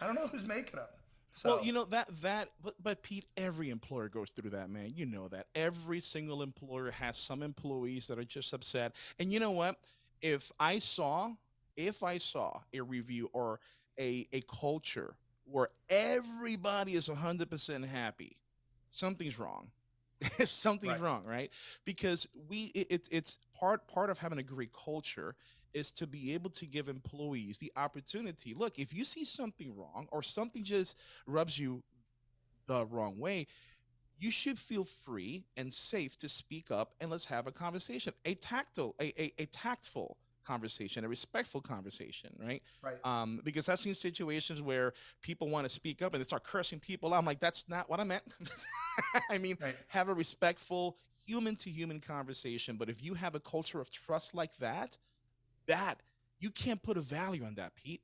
[SPEAKER 1] I don't know who's making them. So.
[SPEAKER 2] Well, you know that that but, but Pete, every employer goes through that, man. You know that every single employer has some employees that are just upset. And you know what? If I saw if I saw a review or a a culture where everybody is 100% happy something's wrong. something's right. wrong, right? Because we it, it's part part of having a great culture is to be able to give employees the opportunity. Look, if you see something wrong or something just rubs you the wrong way, you should feel free and safe to speak up and let's have a conversation. A tactile, a, a, a tactful conversation, a respectful conversation, right?
[SPEAKER 1] Right.
[SPEAKER 2] Um, because I've seen situations where people want to speak up and they start cursing people. I'm like, that's not what I meant. I mean, right. have a respectful human to human conversation. But if you have a culture of trust like that, that you can't put a value on that, Pete.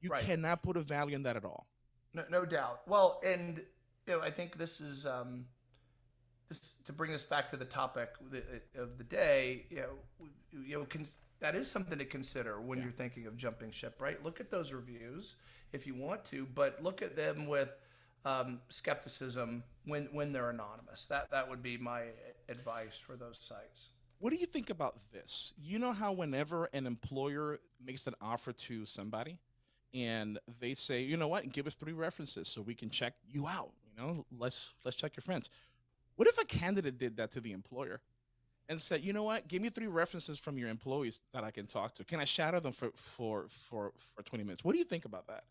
[SPEAKER 2] You right. cannot put a value on that at all.
[SPEAKER 1] No, no doubt. Well, and you know, I think this is um, this to bring us back to the topic of the day. You know, you know, can, that is something to consider when yeah. you're thinking of jumping ship, right? Look at those reviews if you want to, but look at them with um, skepticism when when they're anonymous. That that would be my advice for those sites.
[SPEAKER 2] What do you think about this? You know how whenever an employer makes an offer to somebody and they say, you know what, give us three references so we can check you out. You know, let's let's check your friends. What if a candidate did that to the employer? And said, you know what, give me three references from your employees that I can talk to. Can I shadow them for for for for 20 minutes? What do you think about that?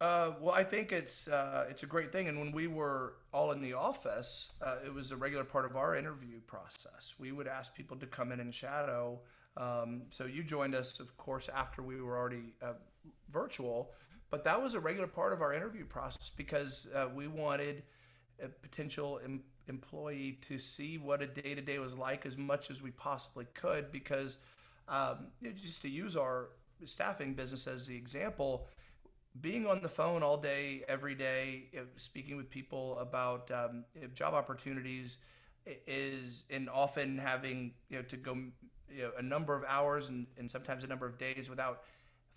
[SPEAKER 1] Uh, well, I think it's uh, it's a great thing. And when we were all in the office, uh, it was a regular part of our interview process. We would ask people to come in and shadow. Um, so you joined us, of course, after we were already uh, virtual, but that was a regular part of our interview process because uh, we wanted a potential employee to see what a day to day was like as much as we possibly could. Because um, just to use our staffing business as the example, being on the phone all day, every day, speaking with people about um, job opportunities is, and often having you know to go you know, a number of hours and, and sometimes a number of days without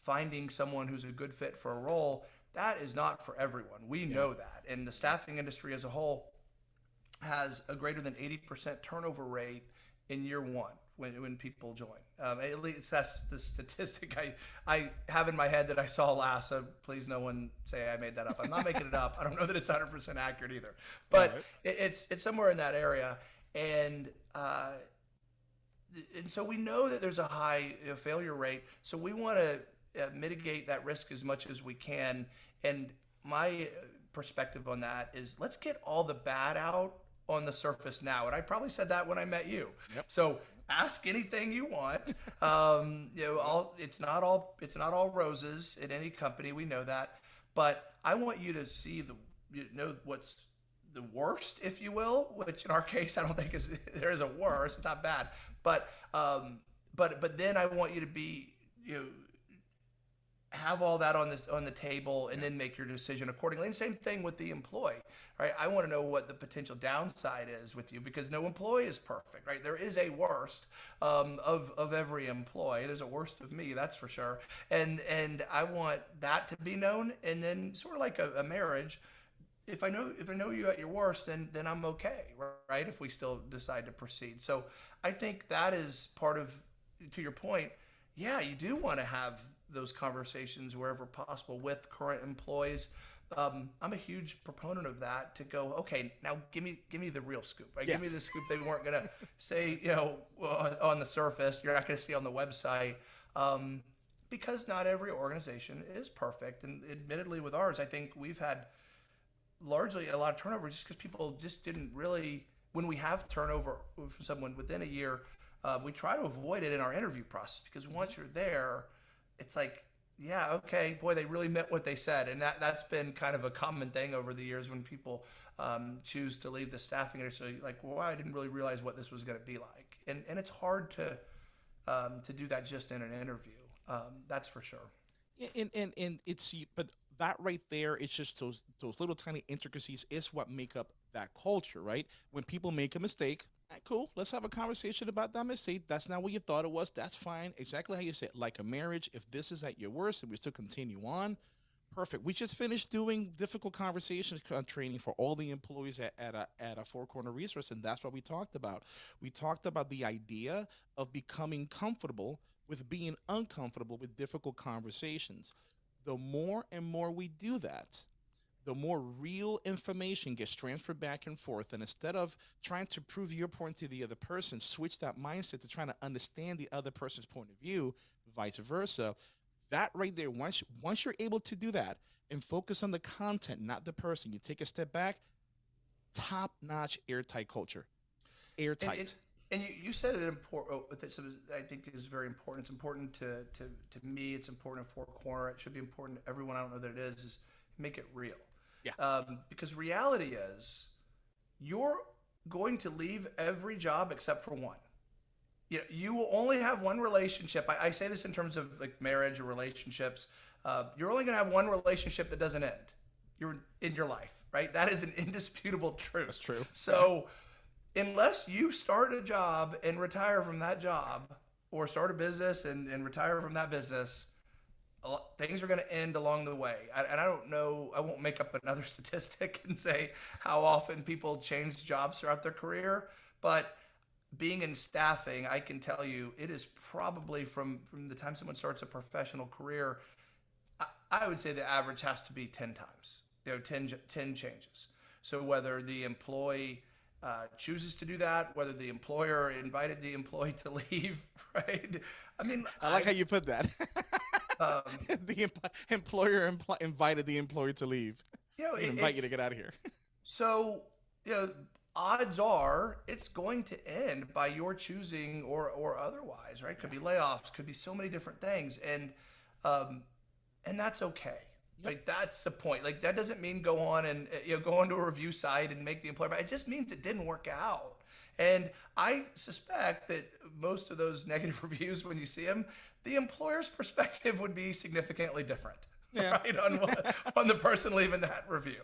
[SPEAKER 1] finding someone who's a good fit for a role that is not for everyone. We know that. And the staffing industry as a whole has a greater than 80% turnover rate in year one when, when people join. Um, at least that's the statistic I, I have in my head that I saw last. So please, no one say I made that up. I'm not making it up. I don't know that it's 100% accurate either, but right. it, it's it's somewhere in that area. And uh, and so we know that there's a high failure rate. So we want to uh, mitigate that risk as much as we can. And my perspective on that is let's get all the bad out on the surface now. And I probably said that when I met you.
[SPEAKER 2] Yep.
[SPEAKER 1] So ask anything you want. Um, you know, all it's not all it's not all roses in any company. We know that, but I want you to see the you know what's the worst, if you will. Which in our case, I don't think is there is a worse. It's not bad, but um, but but then I want you to be you know have all that on this on the table and then make your decision accordingly. And same thing with the employee, right? I want to know what the potential downside is with you because no employee is perfect, right? There is a worst um, of of every employee. There's a worst of me, that's for sure. And and I want that to be known. And then sort of like a, a marriage, if I know if I know you at your worst, then then I'm okay, right? If we still decide to proceed. So I think that is part of to your point. Yeah, you do want to have those conversations wherever possible with current employees. Um, I'm a huge proponent of that. To go, okay, now give me give me the real scoop. Right? Yeah. Give me the scoop they weren't gonna say, you know, on the surface. You're not gonna see on the website. Um, because not every organization is perfect, and admittedly, with ours, I think we've had largely a lot of turnover just because people just didn't really. When we have turnover for someone within a year, uh, we try to avoid it in our interview process because once you're there, it's like yeah okay boy they really meant what they said. And that that's been kind of a common thing over the years when people um, choose to leave the staffing industry like well i didn't really realize what this was going to be like. And and it's hard to um, to do that just in an interview um, that's for sure.
[SPEAKER 2] And, and and it's but that right there it's just those those little tiny intricacies is what make up that culture right? When people make a mistake cool. Let's have a conversation about that mistake. That's not what you thought it was. That's fine. Exactly how you said, like a marriage. If this is at your worst and we still continue on, perfect. We just finished doing difficult conversations uh, training for all the employees at, at a at a Four Corner Resource, and that's what we talked about. We talked about the idea of becoming comfortable with being uncomfortable with difficult conversations. The more and more we do that, the more real information gets transferred back and forth. And instead of trying to prove your point to the other person, switch that mindset to trying to understand the other person's point of view, vice versa. That right there, once once you're able to do that and focus on the content, not the person, you take a step back, top notch airtight culture. Airtight.
[SPEAKER 1] And, and, and you, you said it important. Oh, I think is very important. It's important to, to, to me. It's important Four Corner. It should be important to everyone. I don't know that it is. Is make it real
[SPEAKER 2] yeah.
[SPEAKER 1] Um, because reality is, you're going to leave every job except for one. You, know, you will only have one relationship. I, I, say this in terms of like marriage or relationships. Uh, you're only going to have one relationship that doesn't end. You're in your life, right? That is an indisputable truth.
[SPEAKER 2] That's true.
[SPEAKER 1] So, unless you start a job and retire from that job, or start a business and, and retire from that business, things are going to end along the way. I, and I don't know, I won't make up another statistic and say how often people change jobs throughout their career, but being in staffing, I can tell you it is probably from, from the time someone starts a professional career, I, I would say the average has to be 10 times, you know, 10, 10 changes. So whether the employee uh, chooses to do that, whether the employer invited the employee to leave, right?
[SPEAKER 2] I mean, I like I, how you put that. Um, the employer impl- invited the employee to leave. You know, it, invite you to get out of here.
[SPEAKER 1] so, you know, odds are it's going to end by your choosing or or otherwise, right? Could be layoffs, could be so many different things, and um, and that's okay. Yep. Like that's the point. Like that doesn't mean go on and you know go onto a review site and make the employer. It just means it didn't work out. And I suspect that most of those negative reviews, when you see them, the employer's perspective would be significantly different, yeah. right? On, on the person leaving that review.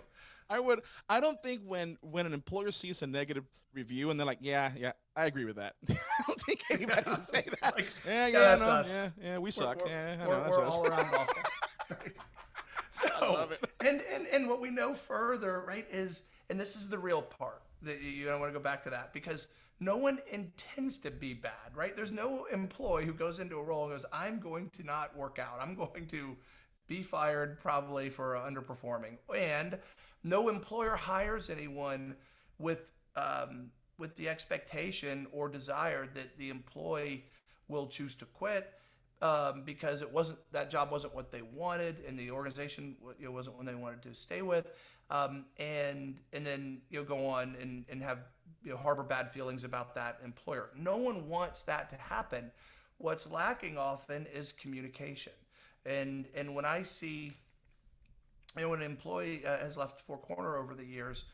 [SPEAKER 2] I would. I don't think when when an employer sees a negative review and they're like, "Yeah, yeah, I agree with that." I don't think anybody would say that. Like, yeah, yeah, yeah, no, yeah, yeah, we suck. We're, yeah, I know, we're, that's we're us. all around
[SPEAKER 1] no. I love it. And, and and what we know further, right, is and this is the real part that you don't want to go back to that because no one intends to be bad, right? There's no employee who goes into a role and goes, I'm going to not work out. I'm going to be fired probably for underperforming. And no employer hires anyone with um, with the expectation or desire that the employee will choose to quit um, because it wasn't that job wasn't what they wanted and the organization you know, wasn't one they wanted to stay with um, and and then you know go on and, and have you know harbor bad feelings about that employer. No one wants that to happen. What's lacking often is communication. And and when I see you know when an employee uh, has left Four Corner over the years,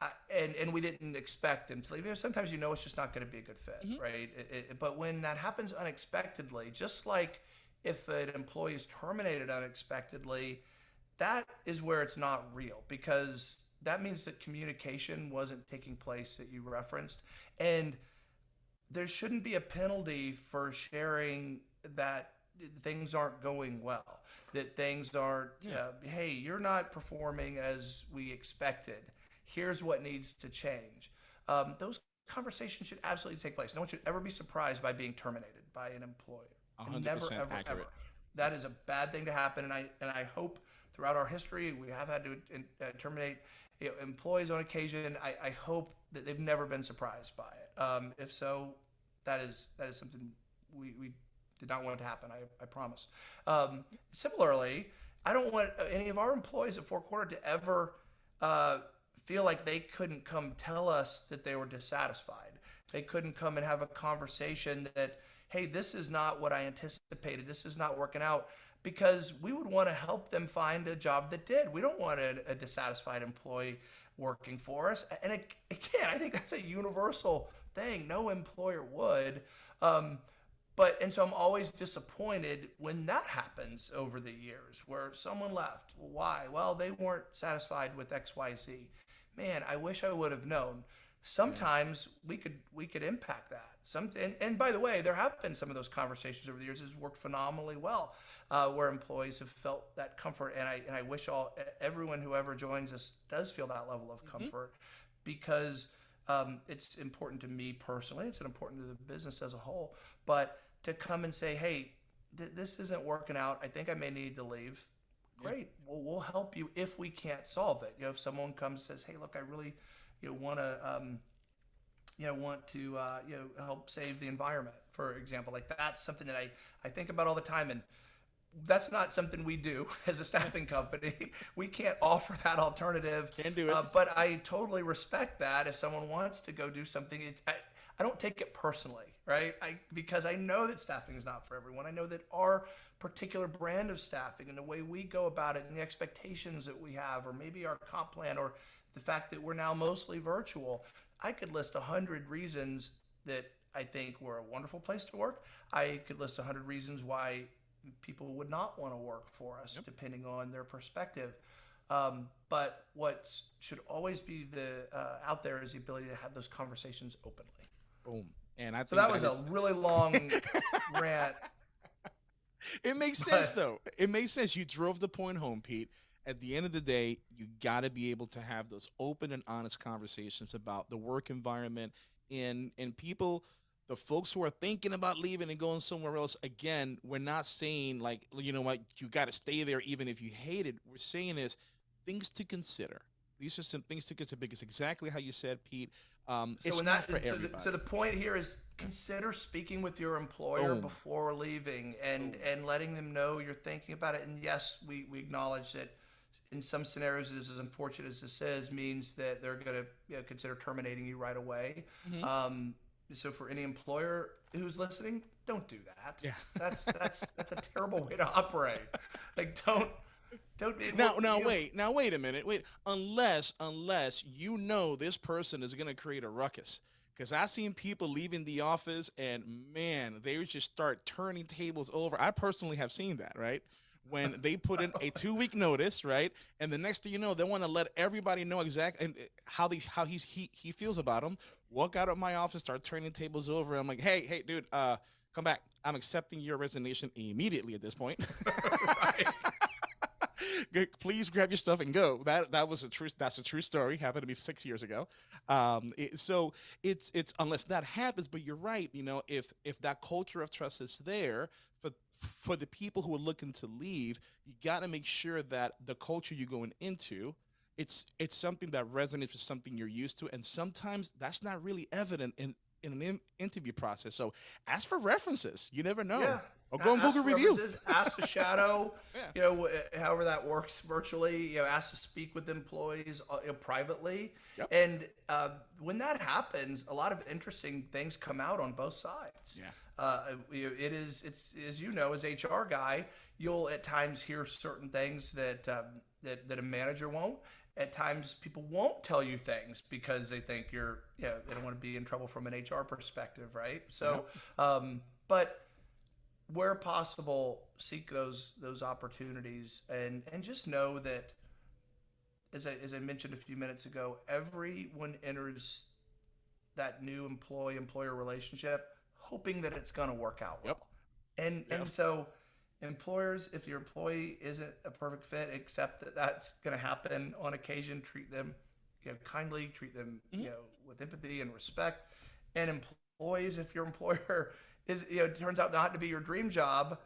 [SPEAKER 1] I, and and we didn't expect him to leave. You know, sometimes you know it's just not going to be a good fit, mm-hmm. right? It, it, but when that happens unexpectedly, just like if an employee is terminated unexpectedly, that is where it's not real because that means that communication wasn't taking place that you referenced. And there shouldn't be a penalty for sharing that things aren't going well, that things aren't, yeah. uh, hey, you're not performing as we expected. Here's what needs to change. Um, those conversations should absolutely take place. No one should ever be surprised by being terminated by an employer.
[SPEAKER 2] 100%
[SPEAKER 1] never, ever,
[SPEAKER 2] accurate.
[SPEAKER 1] ever. That is a bad thing to happen, and I and I hope throughout our history we have had to uh, terminate you know, employees on occasion. I, I hope that they've never been surprised by it. Um, if so, that is that is something we, we did not want to happen. I, I promise. Um, similarly, I don't want any of our employees at Four Corner to ever uh, feel like they couldn't come tell us that they were dissatisfied. They couldn't come and have a conversation that, hey, this is not what I anticipated. This is not working out because we would want to help them find a job that did. We don't want a, a dissatisfied employee working for us. And it, again, I think that's a universal thing. No employer would. Um, but and so I'm always disappointed when that happens over the years where someone left. Why? Well, they weren't satisfied with X, Y, Z. Man, I wish I would have known. Sometimes we could we could impact that. Some and, and by the way, there have been some of those conversations over the years. It's worked phenomenally well, uh, where employees have felt that comfort. And I and I wish all everyone who ever joins us does feel that level of mm-hmm. comfort, mm-hmm. because um, it's important to me personally. It's important to the business as a whole. But to come and say, hey, th- this isn't working out. I think I may need to leave. Great. Yeah. Well, we'll help you if we can't solve it. You know, if someone comes and says, hey, look, I really, you know, want to, um, you know, want to, uh, you know, help save the environment, for example. Like that's something that I, I think about all the time. And that's not something we do as a staffing company. We can't offer that alternative.
[SPEAKER 2] Can do it. Uh,
[SPEAKER 1] but I totally respect that. If someone wants to go do something, it's, I, I don't take it personally, right? I because I know that staffing is not for everyone. I know that our particular brand of staffing and the way we go about it and the expectations that we have, or maybe our comp plan, or the fact that we're now mostly virtual. I could list a hundred reasons that I think we're a wonderful place to work. I could list a hundred reasons why people would not want to work for us, yep. depending on their perspective. Um, but what should always be the uh, out there is the ability to have those conversations openly.
[SPEAKER 2] Boom. And I
[SPEAKER 1] so that, that was is... a really long rant.
[SPEAKER 2] It makes but... sense though. It makes sense. You drove the point home, Pete. At the end of the day, you got to be able to have those open and honest conversations about the work environment and and people the folks who are thinking about leaving and going somewhere else again we're not saying like you know what you got to stay there even if you hate it we're saying is things to consider these are some things to consider because exactly how you said pete um, so it's not for
[SPEAKER 1] so
[SPEAKER 2] everybody.
[SPEAKER 1] The, so the point here is consider speaking with your employer Boom. before leaving and Boom. and letting them know you're thinking about it. And yes, we, we acknowledge that in some scenarios, it is as unfortunate as this is, means that they're going to you know, consider terminating you right away. Mm-hmm. Um, so for any employer who's listening, don't do that.
[SPEAKER 2] Yeah.
[SPEAKER 1] that's that's that's a terrible way to operate. Like don't don't
[SPEAKER 2] now now wait now wait a minute wait unless unless you know this person is gonna create a ruckus because I've seen people leaving the office and man they just start turning tables over. I personally have seen that right when they put in a two week notice right and the next thing you know they want to let everybody know exactly uh, how they how he's he he feels about them. Walk out of my office, start turning tables over. I'm like, hey hey dude, uh, come back. I'm accepting your resignation immediately at this point. please grab your stuff and go. That that was a true. That's a true story. Happened to me six years ago. Um, it, so it's it's unless that happens. But you're right. You know, if if that culture of trust is there for the people who are looking to leave, you got to make sure that the culture you're going into it's it's something that resonates with something you're used to and sometimes that's not really evident in in an in- interview process so ask for references you never know
[SPEAKER 1] yeah.
[SPEAKER 2] Or go on Google review.
[SPEAKER 1] ask a shadow, yeah. you know, however that works virtually. You know, ask to speak with employees uh, you know, privately. Yep. And uh, when that happens, a lot of interesting things come out on both sides.
[SPEAKER 2] Yeah.
[SPEAKER 1] Uh, it is. It's as you know, as HR guy, you'll at times hear certain things that um, that that a manager won't. At times, people won't tell you things because they think you're, you know, they don't want to be in trouble from an HR perspective, right? So, um, but where possible, seek those those opportunities, and and just know that, as I as I mentioned a few minutes ago, everyone enters that new employee employer relationship hoping that it's going to work out
[SPEAKER 2] Yep.
[SPEAKER 1] well. And
[SPEAKER 2] Yep.
[SPEAKER 1] and so employers if your employee isn't a perfect fit accept that that's going to happen on occasion treat them you know kindly treat them
[SPEAKER 2] Mhm.
[SPEAKER 1] you know with empathy and respect and employees if your employer is you know turns out not to be your dream job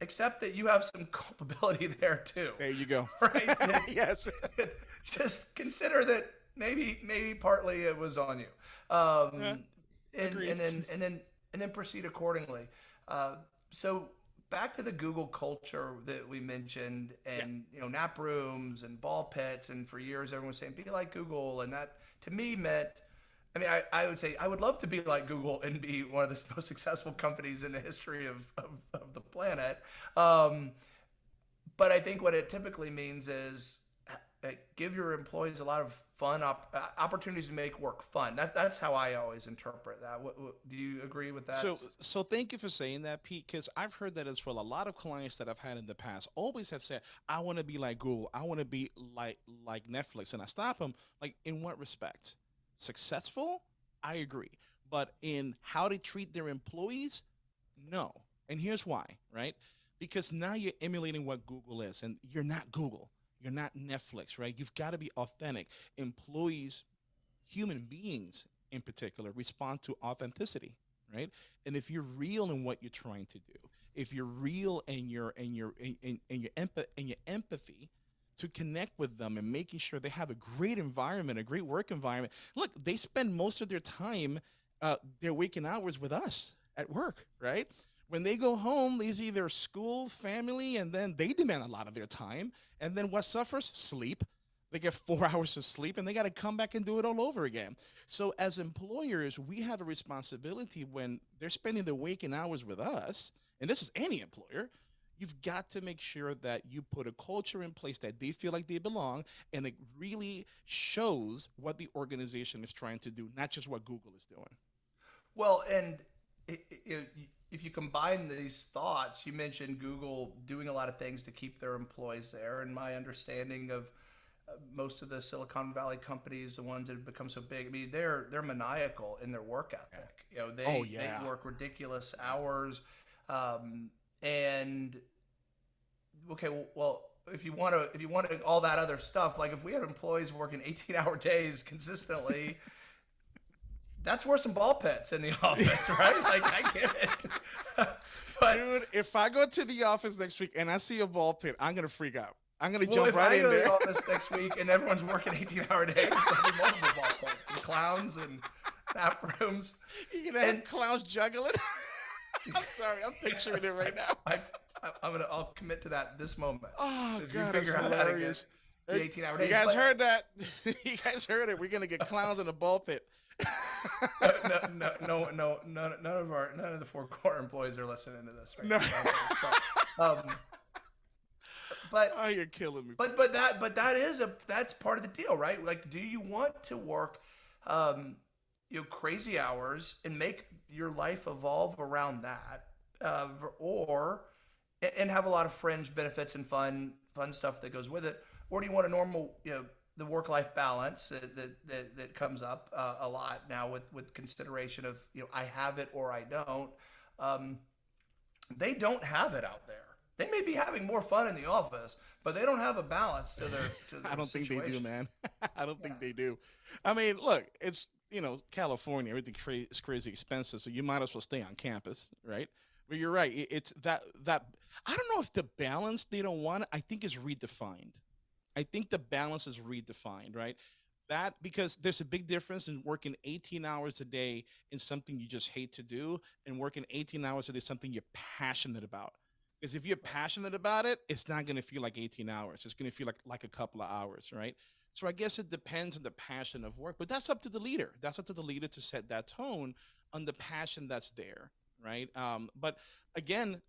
[SPEAKER 1] accept that you have some culpability there too
[SPEAKER 2] There you go.
[SPEAKER 1] right
[SPEAKER 2] yes.
[SPEAKER 1] just consider that maybe maybe partly it was on you um
[SPEAKER 2] Yeah,
[SPEAKER 1] and, and then and then and then proceed accordingly uh so back to the google culture that we mentioned and you know nap rooms and ball pits and for years everyone was saying be like google and that to me meant I mean, I, I would say I would love to be like Google and be one of the most successful companies in the history of, of, of the planet. Um, but I think what it typically means is give your employees a lot of fun op- uh, opportunities to make work fun. That that's how I always interpret that. What, what, do you agree with that?
[SPEAKER 2] So, so thank you for saying that, Pete, because I've heard that as well. A lot of clients that I've had in the past always have said, "I want to be like Google. I want to be like like Netflix," and I stop them. Like, in what respect? Successful? I agree, but in how they treat their employees, no. And here's why, right? Because now you're emulating what Google is, and you're not Google. You're not Netflix, right? You've got to be authentic. Employees, human beings in particular, respond to authenticity right? And if you're real in what you're trying to do, if you're real in your in your in, your in your empathy to connect with them and making sure they have a great environment, a great work environment. Look, they spend most of their time, uh, their waking hours with us at work, right? When they go home, they see their school, family, and then they demand a lot of their time. And then what suffers? Sleep. They get four hours of sleep and they got to come back and do it all over again. So, as employers, we have a responsibility when they're spending their waking hours with us, and this is any employer, you've got to make sure that you put a culture in place that they feel like they belong and it really shows what the organization is trying to do, not just what Google is doing.
[SPEAKER 1] Well, and it, it, if you combine these thoughts, you mentioned Google doing a lot of things to keep their employees there, and my understanding of uh, most of the Silicon Valley companies, the ones that have become so big, I mean, they're they're maniacal in their work ethic. You know, they
[SPEAKER 2] Oh, yeah.
[SPEAKER 1] they work ridiculous hours, um, and okay, well, if you want to, if you want to, all that other stuff, like if we had employees working 18 hour days consistently, that's worse than ball pits in the office, right? like I get it. but
[SPEAKER 2] Dude, if I go to the office next week and I see a ball pit, I'm gonna freak out. I'm gonna
[SPEAKER 1] well,
[SPEAKER 2] jump
[SPEAKER 1] if
[SPEAKER 2] right
[SPEAKER 1] I
[SPEAKER 2] in
[SPEAKER 1] go to the office next week and everyone's working 18 hour days, there'll be multiple ball pits and clowns and nap rooms.
[SPEAKER 2] You're gonna have
[SPEAKER 1] and-
[SPEAKER 2] clowns juggling. I'm sorry, I'm picturing it right now.
[SPEAKER 1] I, I, I'm gonna, I'll commit to that this moment.
[SPEAKER 2] Oh
[SPEAKER 1] If you
[SPEAKER 2] god, that's
[SPEAKER 1] figure out how to get
[SPEAKER 2] hilarious.
[SPEAKER 1] The 18 hour
[SPEAKER 2] You guys
[SPEAKER 1] but-
[SPEAKER 2] heard that? you guys heard it. We're gonna get clowns in the ball pit.
[SPEAKER 1] no, no, no, no, none, none of our, none of the four core employees are listening to this right
[SPEAKER 2] No.
[SPEAKER 1] now. So, um, but
[SPEAKER 2] oh, you're killing me.
[SPEAKER 1] But but that but that is a that's part of the deal, right? Like, do you want to work, um, you know, crazy hours and make your life evolve around that, uh, or and have a lot of fringe benefits and fun fun stuff that goes with it, or do you want a normal, you know, the work life balance that that, that, that comes up uh, a lot now with with consideration of you know I have it or I don't. Um, they don't have it out there. They may be having more fun in the office, but they don't have a balance to their. To their
[SPEAKER 2] I don't think they do, man. I don't think they do. I mean, look, it's you know California. Everything cra- is crazy expensive, so you might as well stay on campus, right? But you're right. it- It's that that I don't know if the balance they don't want. I think is redefined. I think the balance is redefined, right? That because there's a big difference in working 18 hours a day in something you just hate to do, and working 18 hours a day something you're passionate about. Because if you're passionate about it, it's not going to feel like 18 hours. It's going to feel like like a couple of hours, right? So I guess it depends on the passion of work, but that's up to the leader. That's up to the leader to set that tone on the passion that's there, right? Um, but again,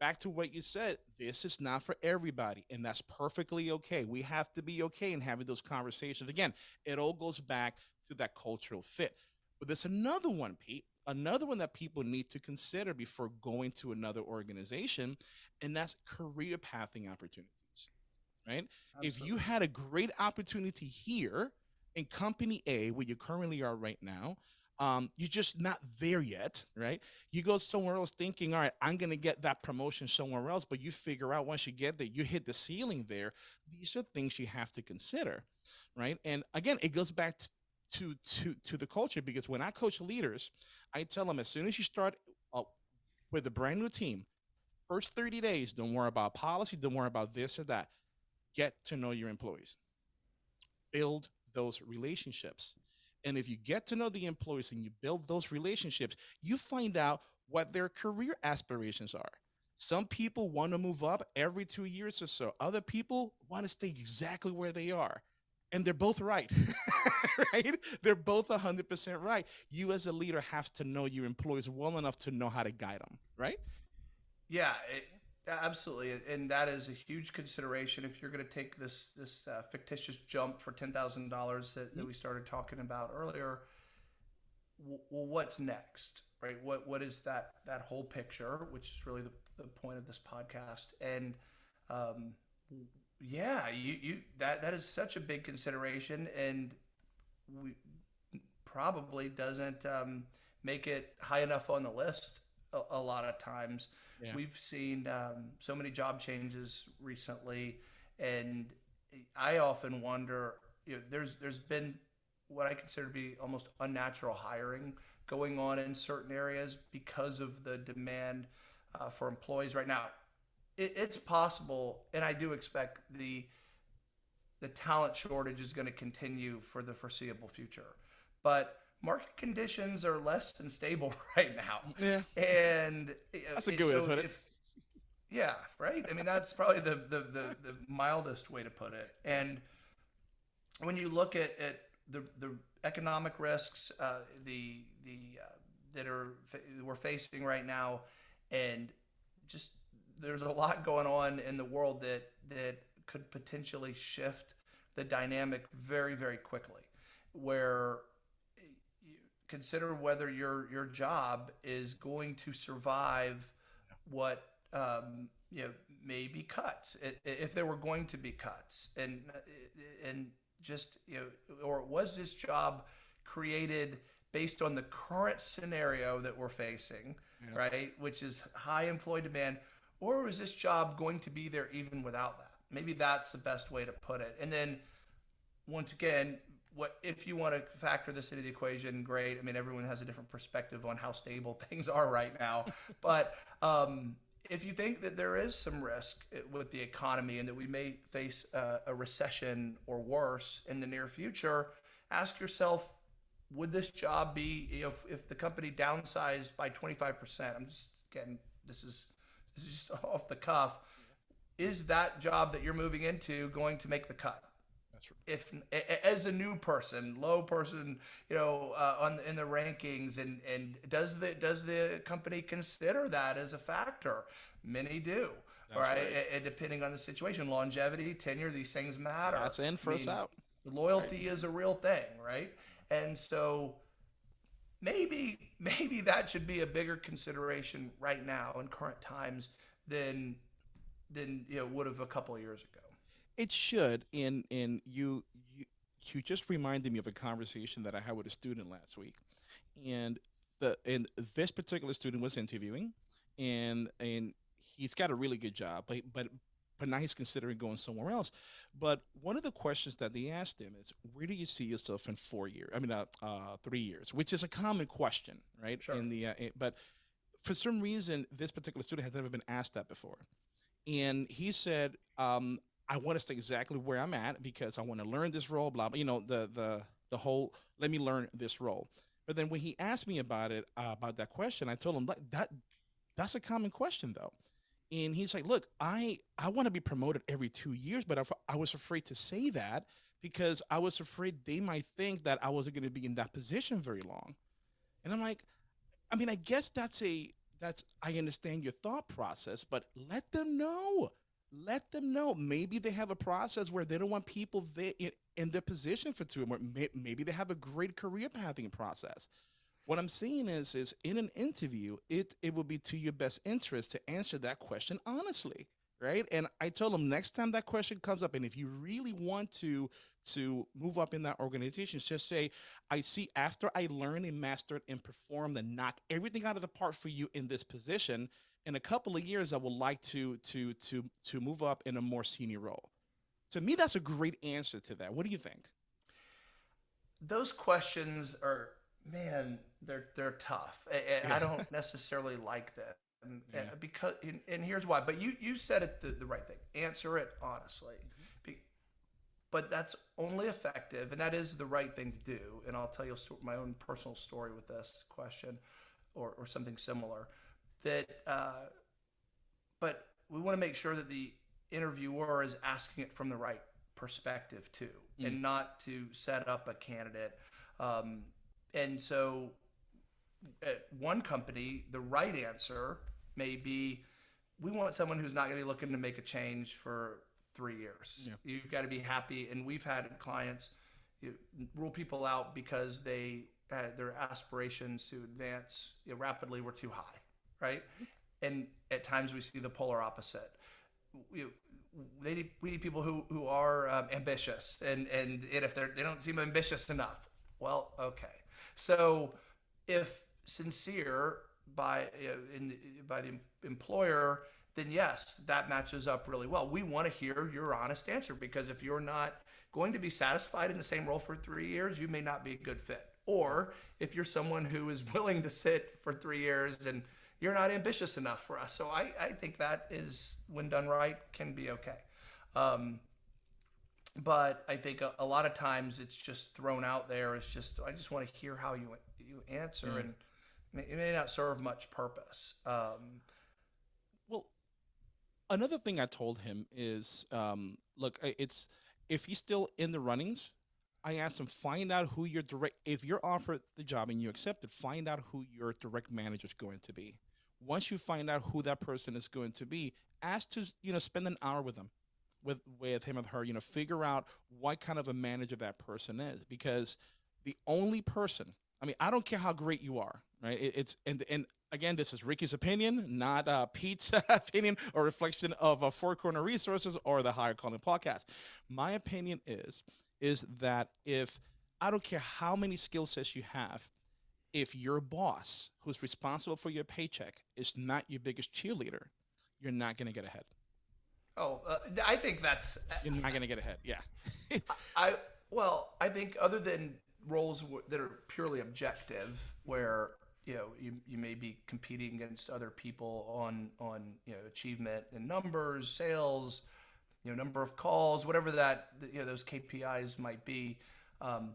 [SPEAKER 2] back to what you said, this is not for everybody, and that's perfectly okay. We have to be okay in having those conversations. Again, it all goes back to that cultural fit. But there's another one, Pete. another one that people need to consider before going to another organization, and that's career pathing opportunities. Right? Absolutely. If you had a great opportunity here in company A, where you currently are right now, um, you're just not there yet, right? You go somewhere else thinking, all right, I'm going to get that promotion somewhere else, but you figure out once you get there, you hit the ceiling there. These are things you have to consider, right? And again, it goes back to to to the culture because when I coach leaders, I tell them as soon as you start uh, with a brand new team, first 30 days, don't worry about policy, don't worry about this or that. Get to know your employees. Build those relationships and if you get to know the employees and you build those relationships, you find out what their career aspirations are. Some people want to move up every two years or so. Other people want to stay exactly where they are. And they're both right, right? They're both 100% right. You, as a leader, have to know your employees well enough to know how to guide them, right?
[SPEAKER 1] Yeah, it, Absolutely, and that is a huge consideration if you're going to take this this uh, fictitious jump for ten thousand dollars that, that we started talking about earlier. Well, what's next, right? What what is that that whole picture, which is really the, the point of this podcast, and um, yeah, you you that that is such a big consideration, and we probably doesn't um, make it high enough on the list a, a lot of times. Yeah. We've seen um, so many job changes recently, and I often wonder. You know, there's there's been what I consider to be almost unnatural hiring going on in certain areas because of the demand uh, for employees right now. It, it's possible, and I do expect the the talent shortage is going to continue for the foreseeable future. But market conditions are less than stable right now.
[SPEAKER 2] Yeah.
[SPEAKER 1] And
[SPEAKER 2] that's a good so way to put it.
[SPEAKER 1] yeah, right. I mean, that's probably the, the, the, the, mildest way to put it. And when you look at, at the, the economic risks, uh, the, the, uh, that are we're facing right now, and just there's a lot going on in the world that that could potentially shift the dynamic very very quickly, where consider whether your your job is going to survive what um, you know maybe cuts if there were going to be cuts. And and just you know or was this job created based on the current scenario that we're facing yeah. right which is high employee demand or was this job going to be there even without that? Maybe that's the best way to put it. And then once again what if you want to factor this into the equation great. I mean everyone has a different perspective on how stable things are right now. But um, if you think that there is some risk eh, with the economy and that we may face a, a recession or worse in the near future ask yourself would this job be you know, if, if the company downsized by 25% i'm just getting this is this is just off the cuff is that job that you're moving into going to make the cut if as a new person, low person, you know, uh, on in the rankings, and and does the does the company consider that as a factor? Many do. That's right? right. And depending on the situation, longevity, tenure, these things matter.
[SPEAKER 2] That's in, first I mean, out.
[SPEAKER 1] Loyalty right. is a real thing, right? And so maybe maybe that should be a bigger consideration right now in current times than than you know would have a couple of years ago.
[SPEAKER 2] It should. And and you you you just reminded me of a conversation that I had with a student last week, and the and this particular student was interviewing, and and he's got a really good job, but but but now he's considering going somewhere else. But one of the questions that they asked him is, "Where do you see yourself in four years? I mean, uh, uh three years," which is a common question, right?
[SPEAKER 1] Sure.
[SPEAKER 2] In the uh, but for some reason, this particular student has never been asked that before, and he said, um, I want to stay exactly where I'm at because I want to learn this role, blah, blah, you know, the, the, the whole, let me learn this role. But then when he asked me about it, uh, about that question, I told him that, that that's a common question though. And he's like, look, I, I want to be promoted every two years, but I, I was afraid to say that because I was afraid they might think that I wasn't going to be in that position very long. And I'm like, I mean, I guess that's a, that's, I understand your thought process, but let them know let them know. Maybe they have a process where they don't want people there in, in their position for two more. Maybe they have a great career pathing process. What I'm saying is, is in an interview, it it will be to your best interest to answer that question honestly, right? And I told them next time that question comes up, and if you really want to to move up in that organization, just say, I see after I learn and master and perform and knock everything out of the park for you in this position, in a couple of years, I would like to to to to move up in a more senior role. To me, that's a great answer to that. What do you think?
[SPEAKER 1] Those questions are man, they're they're tough. I, I don't necessarily like them yeah. because, and, and, here's why. But you you said it the, the right thing. Answer it honestly. Mm-hmm. but that's only effective, and that is the right thing to do. And I'll tell you my own personal story with this question, or or something similar. That, uh, but we want to make sure that the interviewer is asking it from the right perspective too, mm. and not to set up a candidate. Um, and so at one company, the right answer may be we want someone who's not going to be looking to make a change for three years. Yeah. You've got to be happy. And we've had clients you rule people out because they had their aspirations to advance you know, rapidly were too high, right? And at times we see the polar opposite. We, they need, we need people who, who are um, ambitious, and, and, if they're, they don't seem ambitious enough, well, okay. So if sincere by in, by the employer, then yes, that matches up really well. We want to hear your honest answer because if you're not going to be satisfied in the same role for three years, you may not be a good fit. Or if you're someone who is willing to sit for three years and you're not ambitious enough for us. So I, I think that is, when done right, can be okay. Um, but I think a, a, lot of times it's just thrown out there. It's just I just want to hear how you you answer, mm. and it may not serve much purpose. Um,
[SPEAKER 2] well, another thing I told him is, um, look, it's if he's still in the runnings. I asked him find out who your direct if you're offered the job and you accept it, find out who your direct manager is going to be. Once you find out who that person is going to be, ask to you know spend an hour with them with with him or her, you know, figure out what kind of a manager that person is because the only person, I mean, I don't care how great you are, right? It, it's and and again, this is Ricky's opinion, not uh, Pete's opinion or reflection of uh, Four Corner Resources or the Higher Calling podcast. My opinion is is that if I don't care how many skill sets you have, if your boss who's responsible for your paycheck is not your biggest cheerleader, you're not going to get ahead.
[SPEAKER 1] Oh, uh, I think that's. Uh,
[SPEAKER 2] You're not going to get ahead. Yeah.
[SPEAKER 1] I well, I think other than roles that are purely objective, where you know you, you may be competing against other people on on you know achievement and numbers, sales, you know number of calls, whatever that you know those KPIs might be. Um,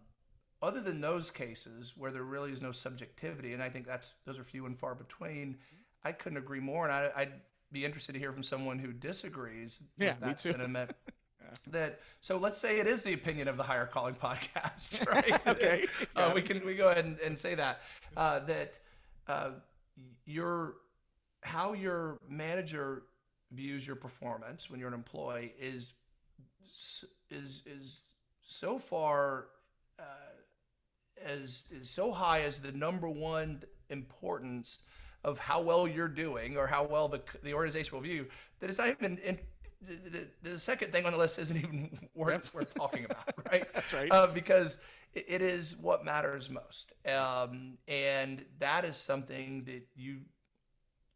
[SPEAKER 1] other than those cases where there really is no subjectivity, and I think that's those are few and far between. I couldn't agree more, and I, I'd be interested to hear from someone who disagrees
[SPEAKER 2] yeah,
[SPEAKER 1] with that sentiment. yeah. That so let's say it is the opinion of the higher calling podcast, right?
[SPEAKER 2] okay,
[SPEAKER 1] uh, we can we go ahead and, and say that uh, that uh, your how your manager views your performance when you're an employee is is is so far uh, as is so high as the number one importance of how well you're doing or how well the, the organization will view that it's not even in, the, the, second thing on the list isn't even worth, worth talking about, right?
[SPEAKER 2] That's right.
[SPEAKER 1] Uh, because it, it is what matters most. Um, and that is something that you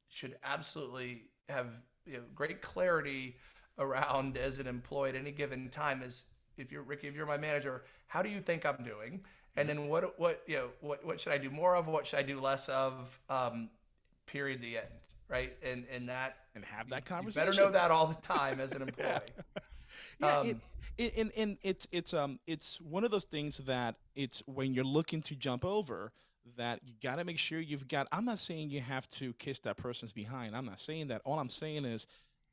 [SPEAKER 1] should absolutely have you know, great clarity around as an employee at any given time is if you're Ricky, if you're my manager, how do you think I'm doing? And then what, what, you know, what, what should I do more of? What should I do less of? Um, period the end right? And and that
[SPEAKER 2] and have that conversation You
[SPEAKER 1] better know that all the time as an employee.
[SPEAKER 2] Yeah, um, it, and, and it's it's um it's one of those things that it's when you're looking to jump over that you got to make sure you've got i'm not saying you have to kiss that person's behind. I'm not saying that. All i'm saying is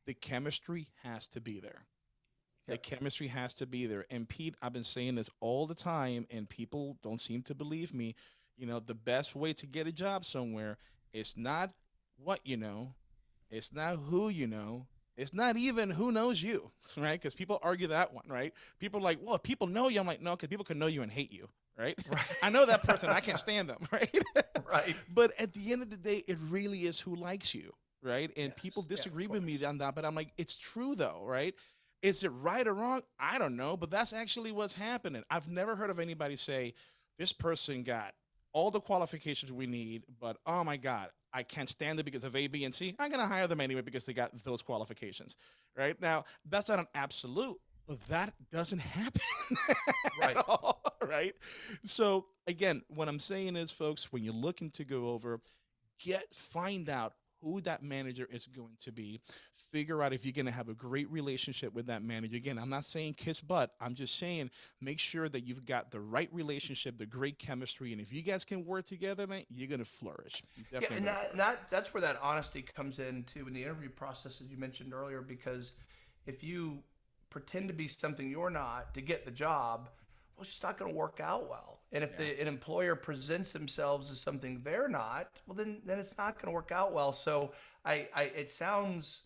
[SPEAKER 2] the chemistry has to be there yep. the chemistry has to be there and pete i've been saying this all the time and people don't seem to believe me you know the best way to get a job somewhere is not what you know, it's not who you know, It's not even who knows you, right? Because people argue that one, right? People are like, well, if people know you. I'm like, no, because people can know you and hate you, right? right. I know that person. I can't stand them, right?
[SPEAKER 1] right.
[SPEAKER 2] But at the end of the day, it really is who likes you, right? And yes. people disagree yeah, with me on that, but I'm like, it's true though, right? Is it right or wrong? I don't know, but that's actually what's happening. I've never heard of anybody say this person got all the qualifications we need, but oh my God, I can't stand it because of A, B, and C. I'm going to hire them anyway because they got those qualifications. Right now, that's not an absolute, but that doesn't happen. right. All, right. So again, what I'm saying is, folks, when you're looking to go over, get find out who that manager is going to be. Figure out if you're going to have a great relationship with that manager. Again, I'm not saying kiss butt. I'm just saying make sure that you've got the right relationship, the great chemistry, and if you guys can work together, man, you're going to flourish.
[SPEAKER 1] yeah, and that, that, that's where that honesty comes in too in the interview process, as you mentioned earlier, because if you pretend to be something you're not to get the job, well, it's just not going to work out well. And if yeah. the, an employer presents themselves as something they're not, well, then then it's not going to work out well. So I, I it sounds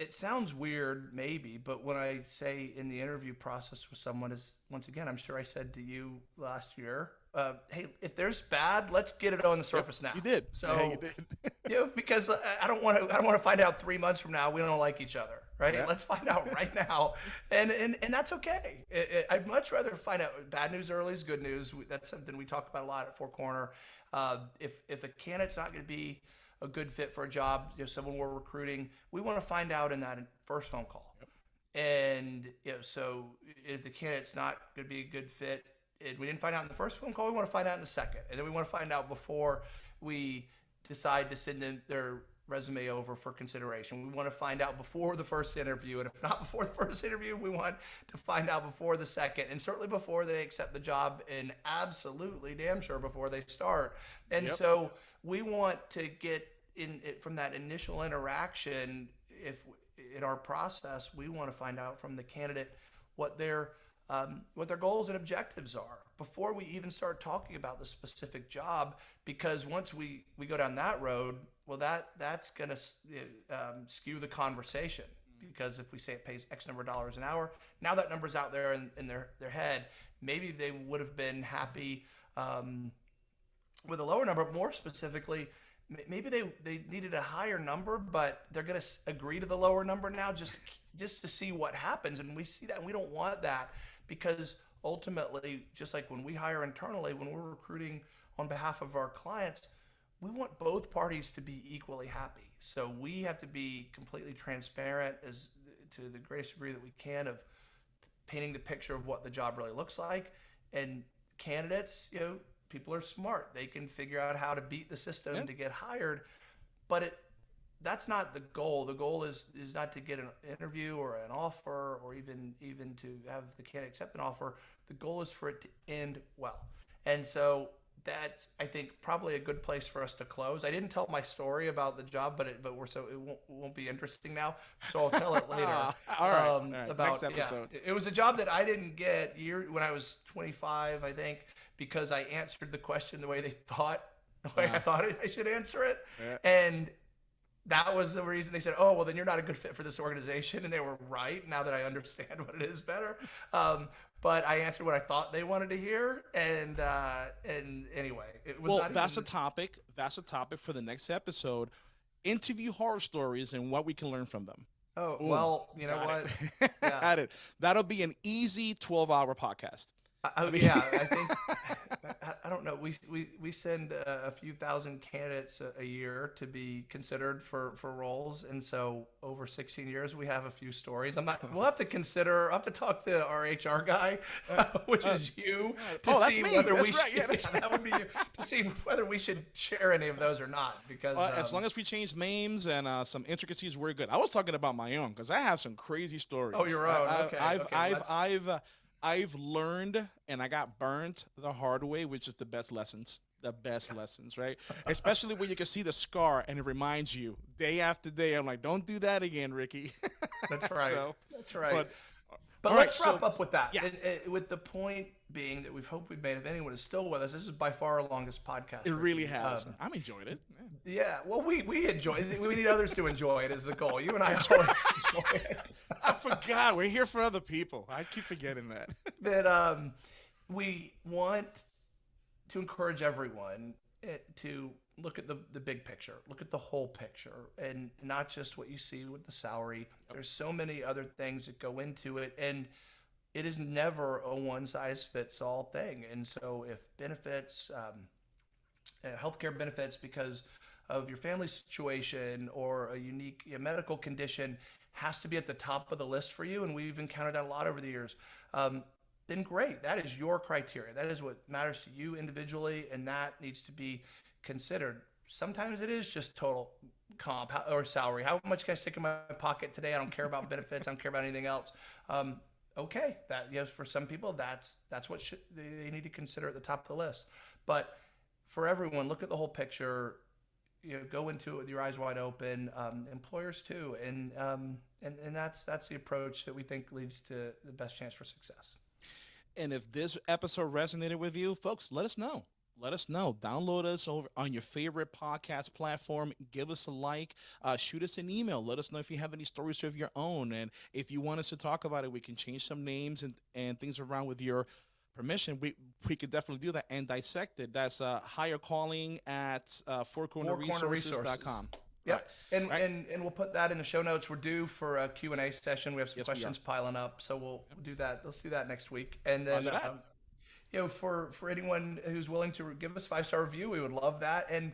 [SPEAKER 1] it sounds weird maybe but when i say in the interview process with someone is once again i'm sure i said to you last year uh, hey if there's bad let's get it on the surface
[SPEAKER 2] yep,
[SPEAKER 1] now
[SPEAKER 2] you did
[SPEAKER 1] so
[SPEAKER 2] yeah, you did
[SPEAKER 1] you know, because i don't want to i don't want to find out three months from now we don't like each other right yeah. let's find out right now and and, and that's okay it, it, i'd much rather find out bad news early is good news that's something we talk about a lot at four corner uh, if if a candidate's not going to be a good fit for a job, you know, someone we're recruiting, we want to find out in that first phone call. Yep. And you know, so if the candidate's not going to be a good fit, and we didn't find out in the first phone call, we want to find out in the second, and then we want to find out before we decide to send them their resume over for consideration. We want to find out before the first interview, and if not before the first interview, we want to find out before the second, and certainly before they accept the job, and absolutely damn sure before they start. And yep. so we want to get in it from that initial interaction. If in our process, we want to find out from the candidate what their um, what their goals and objectives are before we even start talking about the specific job. Because once we we go down that road, well, that that's going to um, skew the conversation. Because if we say it pays X number of dollars an hour, now that number's out there in, in their their head. Maybe they would have been happy um, with a lower number. More specifically, maybe they they needed a higher number, but they're going to agree to the lower number now just just to see what happens. And we see that, and we don't want that because ultimately, just like when we hire internally, when we're recruiting on behalf of our clients, we want both parties to be equally happy. So we have to be completely transparent as to the greatest degree that we can of painting the picture of what the job really looks like and candidates, you know, people are smart. They can figure out how to beat the system yeah. to get hired. But it that's not the goal. The goal is is not to get an interview or an offer or even even to have the candidate accept an offer. The goal is for it to end well. And so that's I think probably a good place for us to close. I didn't tell my story about the job, but it but we're so it won't, won't be interesting now. So I'll tell it later.
[SPEAKER 2] all, right, um, all right. About, Next episode.
[SPEAKER 1] Yeah, it was a job that I didn't get year when I was 25, I think, because I answered the question the way they thought, the way I thought I should answer it, yeah. and that was the reason they said, "Oh, well, then you're not a good fit for this organization," and they were right. Now that I understand what it is better, um, but I answered what I thought they wanted to hear, and uh, and anyway, it was.
[SPEAKER 2] Well, that's even... a topic. That's a topic for the next episode. Interview horror stories and what we can learn from them.
[SPEAKER 1] Oh Ooh, well, you know what?
[SPEAKER 2] It. Yeah. it. That'll be an easy twelve-hour podcast.
[SPEAKER 1] I, yeah, I think I, I, don't know. We we we send a, few thousand candidates a, a, year to be considered for for roles, and so over 16 years, we have a few stories. I'm not. We'll have to consider. I have to talk to our HR guy, uh, which uh, is you,
[SPEAKER 2] to oh, see whether that's we right.
[SPEAKER 1] should, yeah, that would be you, to see whether we should share any of those or not. Because
[SPEAKER 2] uh, um, as long as we change names and uh, some intricacies, we're good. I was talking about my own because I have some crazy stories.
[SPEAKER 1] Oh, your own.
[SPEAKER 2] I,
[SPEAKER 1] okay.
[SPEAKER 2] I've
[SPEAKER 1] okay,
[SPEAKER 2] I've I've uh, I've learned and I got burned the hard way, which is the best lessons. The best lessons, right? Especially when you can see the scar and it reminds you day after day. I'm like, don't do that again, Ricky.
[SPEAKER 1] That's right. so, That's right.
[SPEAKER 2] But,
[SPEAKER 1] But
[SPEAKER 2] All right,
[SPEAKER 1] let's wrap
[SPEAKER 2] so-
[SPEAKER 1] up with that.
[SPEAKER 2] yeah.
[SPEAKER 1] And, uh, with the point being that we've hoped we've made, if anyone is still with us, this is by far our longest podcast.
[SPEAKER 2] It really has.
[SPEAKER 1] Um,
[SPEAKER 2] I'm enjoying it. Yeah.
[SPEAKER 1] yeah, well, we we enjoy it. We need others to enjoy it. Is the goal. You and I always enjoy it.
[SPEAKER 2] I forgot. We're here for other people. I keep forgetting that.
[SPEAKER 1] that um, we want to encourage everyone eh, to look at the, the big picture, look at the whole picture, and not just what you see with the salary. There's so many other things that go into it, and it is never a one size fits all thing. And so, if benefits, um, uh, healthcare benefits because of your family situation or a unique medical condition has to be at the top of the list for you, and we've encountered that a lot over the years. Um, then great. That is your criteria. That is what matters to you individually, and that needs to be considered. Sometimes it is just total comp or salary. How much can I stick in my pocket today? I don't care about benefits. I don't care about anything else. Um, okay, that yes, for some people, that's that's what should, they, need to consider at the top of the list. But for everyone, look at the whole picture. You know, go into it with your eyes wide open. Um, employers too, and um, and and that's that's the approach that we think leads to the best chance for success.
[SPEAKER 2] And if this episode resonated with you, folks, let us know. Let us know. Download us over on your favorite podcast platform. Give us a like. Uh, shoot us an email. Let us know if you have any stories of your own. And if you want us to talk about it, we can change some names and, and things around with your permission. We we could definitely do that and dissect it. That's uh, higher calling at uh, fourcornerresources.com.
[SPEAKER 1] Yeah,
[SPEAKER 2] Right.
[SPEAKER 1] and,
[SPEAKER 2] Right.
[SPEAKER 1] and and we'll put that in the show notes. We're due for a Q and A session. We have some
[SPEAKER 2] Yes,
[SPEAKER 1] questions piling up, so we'll do that. Let's do that next week. And then, um, you know, for for anyone who's willing to give us five star review, we would love that. And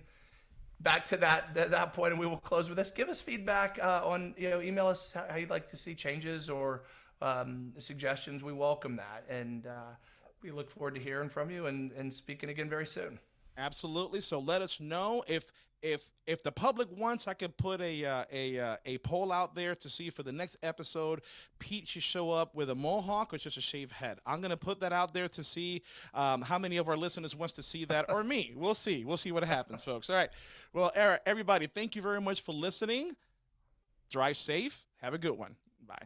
[SPEAKER 1] back to that that, that point, and we will close with this. Give us feedback uh, on you know, email us how, you'd like to see changes or um, suggestions. We welcome that, and uh, we look forward to hearing from you and and speaking again very soon.
[SPEAKER 2] Absolutely. So let us know if if if the public wants, I could put a uh, a uh, a poll out there to see for the next episode, Pete should show up with a mohawk or just a shaved head. I'm gonna put that out there to see um, how many of our listeners wants to see that or me. We'll see. We'll see what happens, folks. All right. Well, Eric, everybody, thank you very much for listening. Drive safe. Have a good one. Bye.